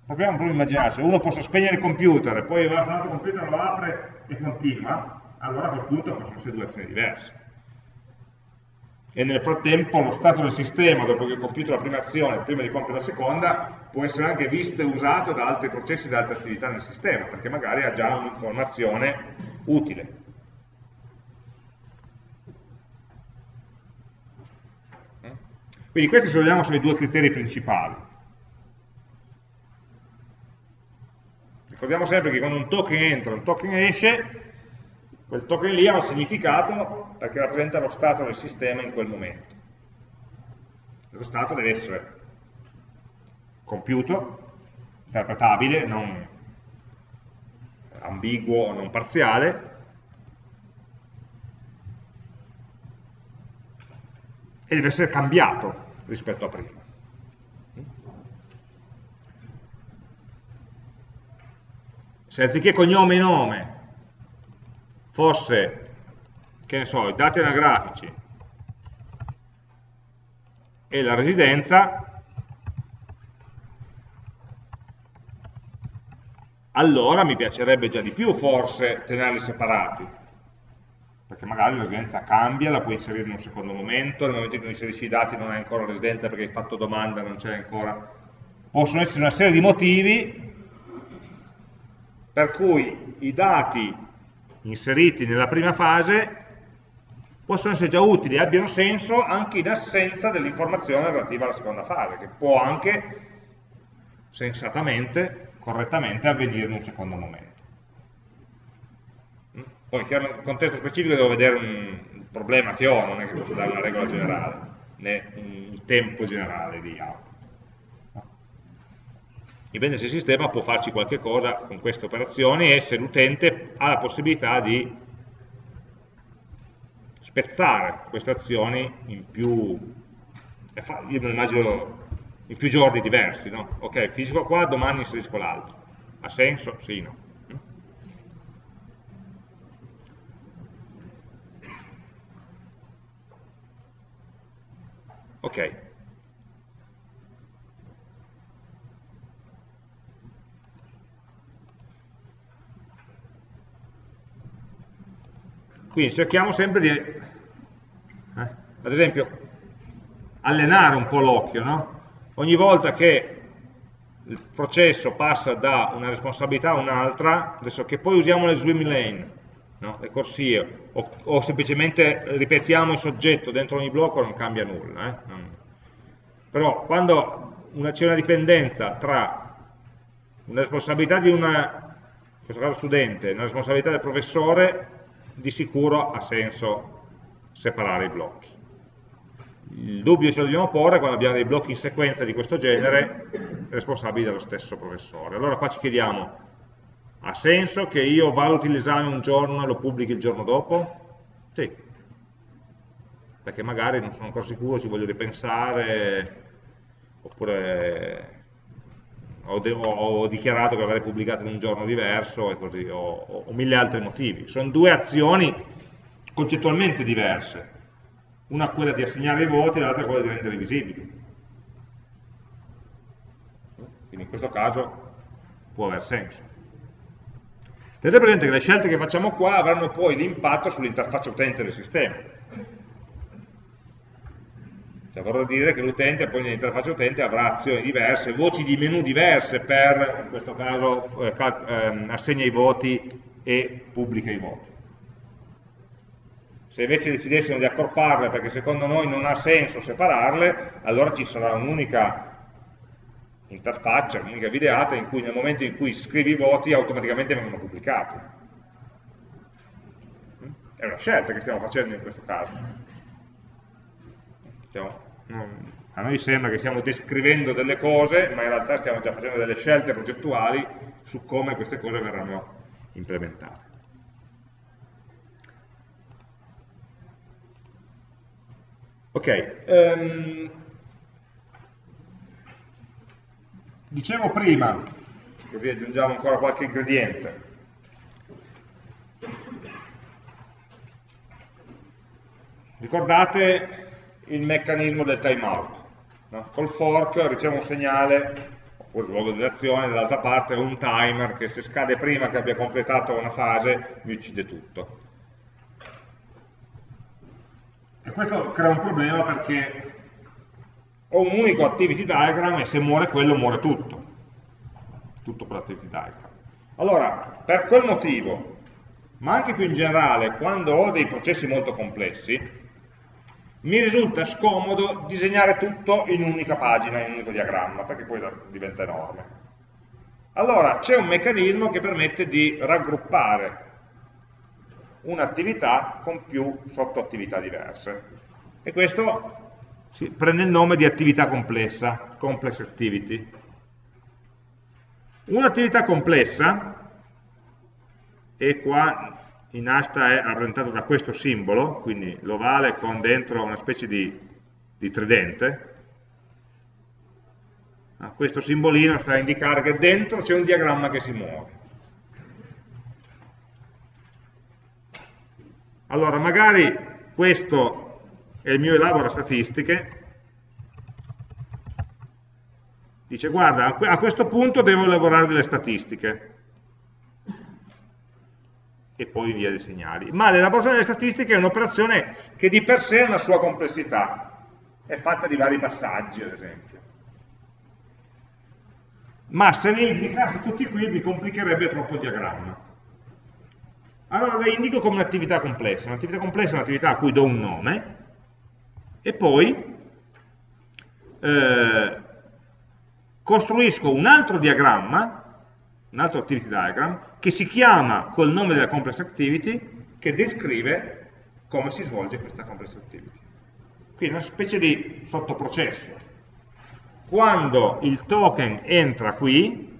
proviamo proprio a immaginare, se uno possa spegnere il computer e poi va su un altro computer, lo apre e continua, allora a quel punto possono essere due azioni diverse. E nel frattempo lo stato del sistema, dopo che ho compiuto la prima azione, prima di compiere la seconda, può essere anche visto e usato da altri processi, da altre attività nel sistema, perché magari ha già un'informazione utile. Quindi questi se vogliamo sono i due criteri principali. Ricordiamo sempre che quando un token entra e un token esce, quel token lì ha un significato perché rappresenta lo stato del sistema in quel momento. Lo stato deve essere compiuto, interpretabile, non ambiguo o non parziale, e deve essere cambiato rispetto a prima. Se anziché cognome e nome fosse, che ne so, i dati anagrafici e la residenza, allora mi piacerebbe già di più forse tenerli separati perché magari la residenza cambia, la puoi inserire in un secondo momento, nel momento in cui inserisci i dati non hai ancora residenza perché hai fatto domanda, non c'è ancora. Possono essere una serie di motivi per cui i dati inseriti nella prima fase possono essere già utili e abbiano senso anche in assenza dell'informazione relativa alla seconda fase, che può anche sensatamente, correttamente avvenire in un secondo momento. Poi nel contesto specifico devo vedere un problema che ho, non è che posso dare una regola generale, né un tempo generale di auto. Dipende se il sistema può farci qualche cosa con queste operazioni e se l'utente ha la possibilità di spezzare queste azioni in più, io me lo immagino in più giorni diversi, no? Ok, finisco qua, domani inserisco l'altro. Ha senso? Sì, no. Ok. Quindi cerchiamo sempre di, eh, ad esempio, allenare un po' l'occhio, no? Ogni volta che il processo passa da una responsabilità a un'altra, adesso che poi usiamo le swim lane, no? le corsie, o, o, semplicemente ripetiamo il soggetto dentro ogni blocco non cambia nulla. Eh? Non... Però quando c'è una dipendenza tra una responsabilità di una, in questo caso studente, una responsabilità del professore, di sicuro ha senso separare i blocchi. Il dubbio ce lo dobbiamo porre quando abbiamo dei blocchi in sequenza di questo genere responsabili dello stesso professore. Allora qua ci chiediamo, ha senso che io valuti l'esame un giorno e lo pubblichi il giorno dopo? Sì, perché magari non sono ancora sicuro, ci voglio ripensare, oppure ho, ho dichiarato che l'avrei pubblicato in un giorno diverso e così, o, o mille altri motivi. Sono due azioni concettualmente diverse, una quella di assegnare i voti e l'altra quella di rendere visibili. Quindi in questo caso può aver senso. Tenete presente che le scelte che facciamo qua avranno poi l'impatto sull'interfaccia utente del sistema. Cioè vorrà dire che l'utente poi nell'interfaccia utente avrà azioni diverse, voci di menu diverse per, in questo caso, eh, ehm, assegna i voti e pubblica i voti. Se invece decidessimo di accorparle perché secondo noi non ha senso separarle, allora ci sarà un'unica interfaccia, un'unica videata in cui nel momento in cui scrivi i voti automaticamente vengono pubblicati. È una scelta che stiamo facendo in questo caso. Stiamo, a noi sembra che stiamo descrivendo delle cose, ma in realtà stiamo già facendo delle scelte progettuali su come queste cose verranno implementate. Ok, um, dicevo prima, così aggiungiamo ancora qualche ingrediente, ricordate il meccanismo del timeout, no? col fork ricevo un segnale, oppure il luogo dell'azione, dall'altra parte un timer che se scade prima che abbia completato una fase mi uccide tutto. E questo crea un problema perché ho un unico activity diagram e se muore quello muore tutto. Tutto quell'activity diagram. Allora, per quel motivo, ma anche più in generale, quando ho dei processi molto complessi, mi risulta scomodo disegnare tutto in un'unica pagina, in un unico diagramma, perché poi diventa enorme. Allora, c'è un meccanismo che permette di raggruppare un'attività con più sottoattività diverse. E questo prende il nome di attività complessa, complex activity. Un'attività complessa, e qua in asta è rappresentato da questo simbolo, quindi l'ovale con dentro una specie di, di tridente, questo simbolino sta a indicare che dentro c'è un diagramma che si muove. Allora, magari questo è il mio elabora statistiche, dice guarda, a questo punto devo elaborare delle statistiche, e poi via dei segnali. Ma l'elaborazione delle statistiche è un'operazione che di per sé ha una sua complessità, è fatta di vari passaggi, ad esempio. Ma se li indicassi tutti qui mi complicherebbe troppo il diagramma. Allora le indico come un'attività complessa. Un'attività complessa è un'attività a cui do un nome e poi eh, costruisco un altro diagramma, un altro activity diagram, che si chiama col nome della complex activity che descrive come si svolge questa complex activity. Quindi una specie di sottoprocesso. Quando il token entra qui,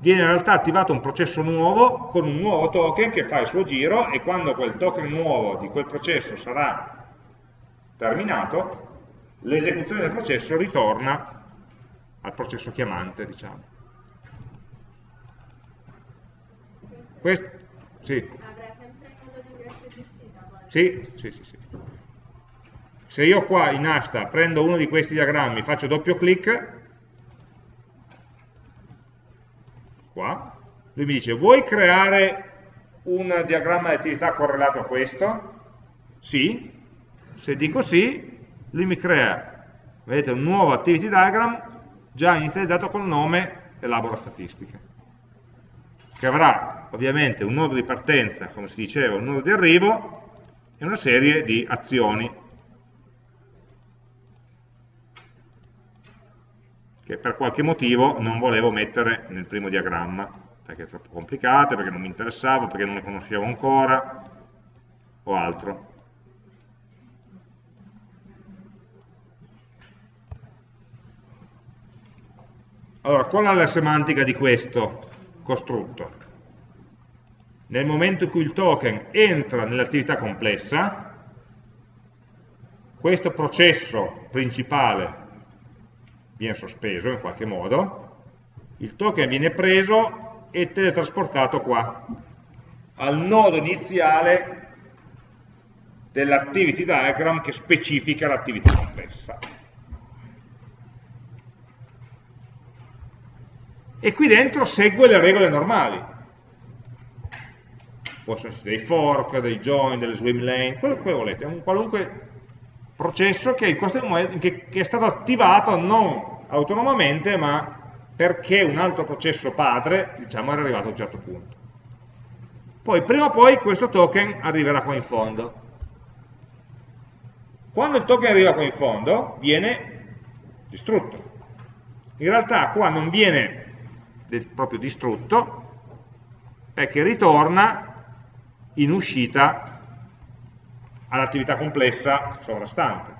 viene in realtà attivato un processo nuovo con un nuovo token che fa il suo giro e quando quel token nuovo di quel processo sarà terminato, l'esecuzione del processo ritorna al processo chiamante, diciamo. Questo, sì. Sì, sì, sì, sì. Se io qua in asta prendo uno di questi diagrammi, faccio doppio clic, qua, lui mi dice vuoi creare un diagramma di attività correlato a questo? Sì, se dico sì, lui mi crea, vedete, un nuovo activity diagram già inizializzato col nome elabora statistiche, che avrà ovviamente un nodo di partenza, come si diceva, un nodo di arrivo e una serie di azioni che per qualche motivo non volevo mettere nel primo diagramma, perché è troppo complicate, perché non mi interessava, perché non le conoscevo ancora, o altro. Allora, qual è la semantica di questo costrutto? Nel momento in cui il token entra nell'attività complessa, questo processo principale viene sospeso in qualche modo, il token viene preso e teletrasportato qua, al nodo iniziale dell'activity diagram che specifica l'attività complessa. E qui dentro segue le regole normali. Possono essere dei fork, dei join, delle swim lane, quello che volete, un qualunque processo che, momento, che, che è stato attivato non autonomamente ma perché un altro processo padre diciamo, era arrivato a un certo punto. Poi prima o poi questo token arriverà qua in fondo. Quando il token arriva qua in fondo viene distrutto. In realtà qua non viene proprio distrutto perché ritorna in uscita all'attività complessa sovrastante.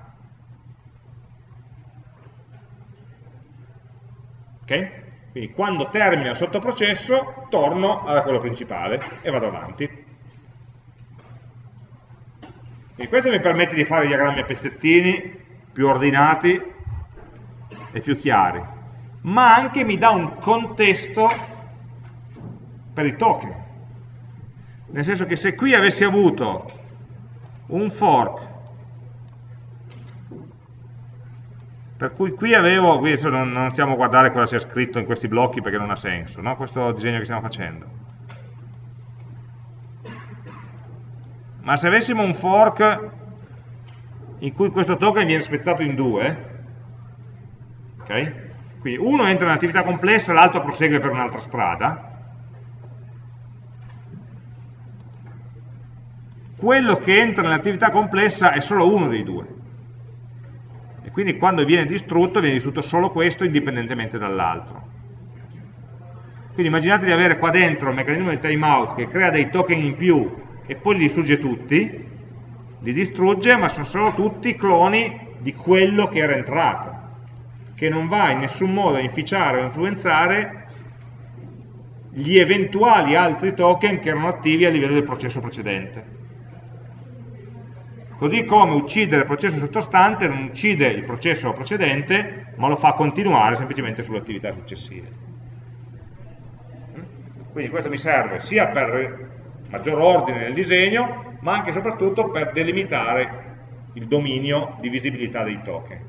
Ok? Quindi quando termina il sottoprocesso torno a quello principale e vado avanti. E questo mi permette di fare diagrammi a pezzettini più ordinati e più chiari, ma anche mi dà un contesto per i token. Nel senso che se qui avessi avuto un fork per cui qui avevo, qui non, non, stiamo a guardare cosa sia scritto in questi blocchi perché non ha senso, no? questo disegno che stiamo facendo. Ma se avessimo un fork in cui questo token viene spezzato in due, ok? Quindi uno entra in un'attività complessa, l'altro prosegue per un'altra strada, quello che entra nell'attività complessa è solo uno dei due. E quindi quando viene distrutto viene distrutto solo questo indipendentemente dall'altro. Quindi immaginate di avere qua dentro il meccanismo del timeout che crea dei token in più e poi li distrugge tutti. Li distrugge ma sono solo tutti cloni di quello che era entrato che non va in nessun modo a inficiare o influenzare gli eventuali altri token che erano attivi a livello del processo precedente Così come uccidere il processo sottostante non uccide il processo precedente, ma lo fa continuare semplicemente sulle attività successive. Quindi questo mi serve sia per maggior ordine nel disegno, ma anche e soprattutto per delimitare il dominio di visibilità dei token.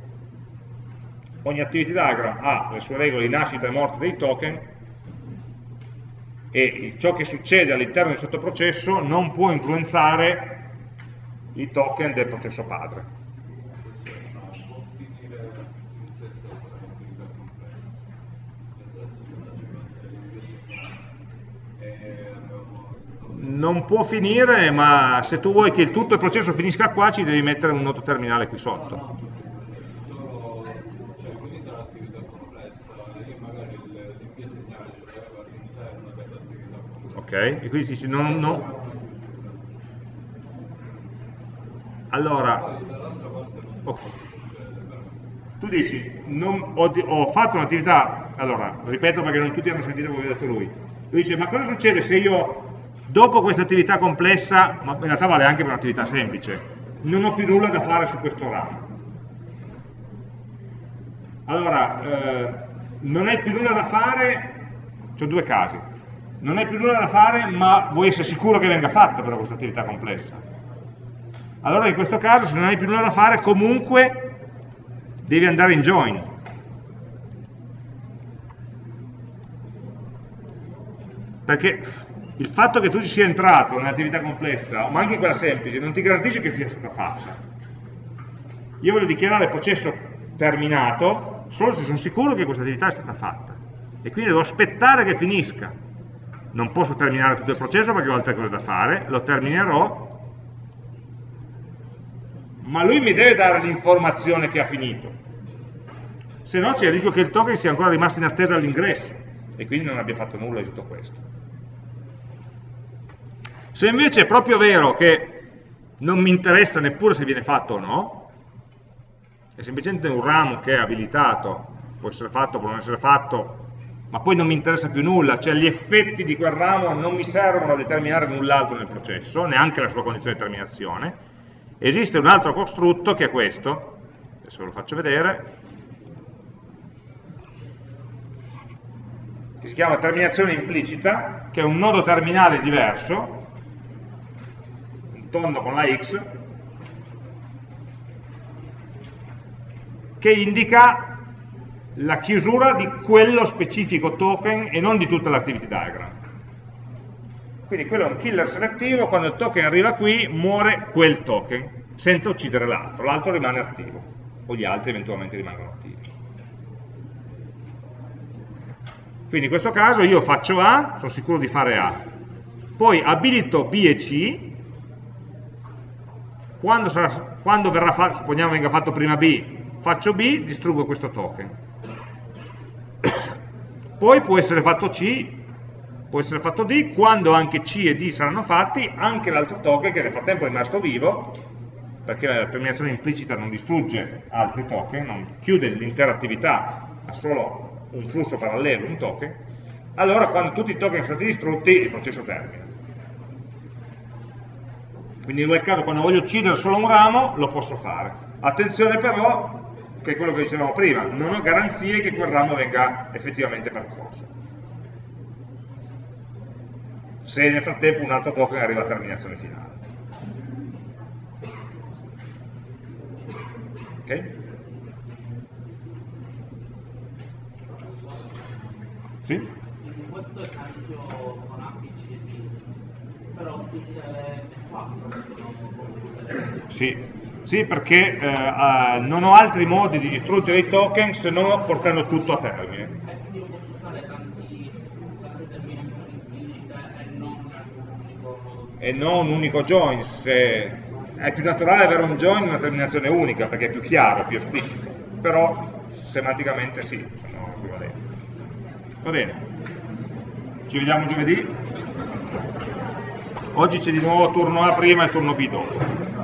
Ogni activity diagram ha le sue regole di nascita e morte dei token e ciò che succede all'interno del sottoprocesso non può influenzare i token del processo padre. Non può finire, ma se tu vuoi che tutto il processo finisca qua, ci devi mettere un nodo terminale qui sotto. Ok, e quindi si dice non, no, Allora, okay. tu dici, non, ho, ho, fatto un'attività, allora, ripeto perché non tutti hanno sentito come ha detto lui, lui dice, ma cosa succede se io, dopo questa attività complessa, ma in realtà vale anche per un'attività semplice, non ho più nulla da fare su questo ramo. Allora, eh, non hai più nulla da fare, c'ho due casi, non hai più nulla da fare, ma vuoi essere sicuro che venga fatta però questa attività complessa. Allora in questo caso se non hai più nulla da fare comunque devi andare in join. Perché il fatto che tu ci sia entrato nell'attività complessa ma anche in quella semplice non ti garantisce che sia stata fatta. Io voglio dichiarare il processo terminato solo se sono sicuro che questa attività è stata fatta. E quindi devo aspettare che finisca non posso terminare tutto il processo perché ho altre cose da fare lo terminerò ma lui mi deve dare l'informazione che ha finito. Se no c'è il rischio che il token sia ancora rimasto in attesa all'ingresso e quindi non abbia fatto nulla di tutto questo. Se invece è proprio vero che non mi interessa neppure se viene fatto o no, è semplicemente un ramo che è abilitato, può essere fatto, può non essere fatto, ma poi non mi interessa più nulla, cioè gli effetti di quel ramo non mi servono a determinare null'altro nel processo, neanche la sua condizione di terminazione, Esiste un altro costrutto che è questo, adesso ve lo faccio vedere, che si chiama terminazione implicita, che è un nodo terminale diverso, un tondo con la x, che indica la chiusura di quello specifico token e non di tutta l'activity diagram. Quindi quello è un killer selettivo, quando il token arriva qui muore quel token, senza uccidere l'altro, l'altro rimane attivo, o gli altri eventualmente rimangono attivi. Quindi in questo caso io faccio A, sono sicuro di fare A, poi abilito B e C, quando, sarà, quando verrà fatto, supponiamo venga fatto prima B, faccio B, distruggo questo token. Poi può essere fatto C può essere fatto D, quando anche C e D saranno fatti, anche l'altro token che nel frattempo è rimasto vivo, perché la terminazione implicita non distrugge altri token, non chiude l'intera attività, ha solo un flusso parallelo, un token, allora quando tutti i token sono stati distrutti il processo termina. Quindi in quel caso quando voglio uccidere solo un ramo lo posso fare. Attenzione però, che è quello che dicevamo prima, non ho garanzie che quel ramo venga effettivamente percorso. Se nel frattempo un altro token arriva a terminazione finale. Ok? Sì? In questo esempio con ABCD, però tutte le quattro sono Sì, sì perché eh, non ho altri modi di distruggere i token se non portando tutto a termine. E non un unico join, se è più naturale avere un join in una terminazione unica perché è più chiaro, più esplicito, però semanticamente sì, sono equivalenti. Va bene, ci vediamo giovedì. Oggi c'è di nuovo turno A prima e turno B dopo.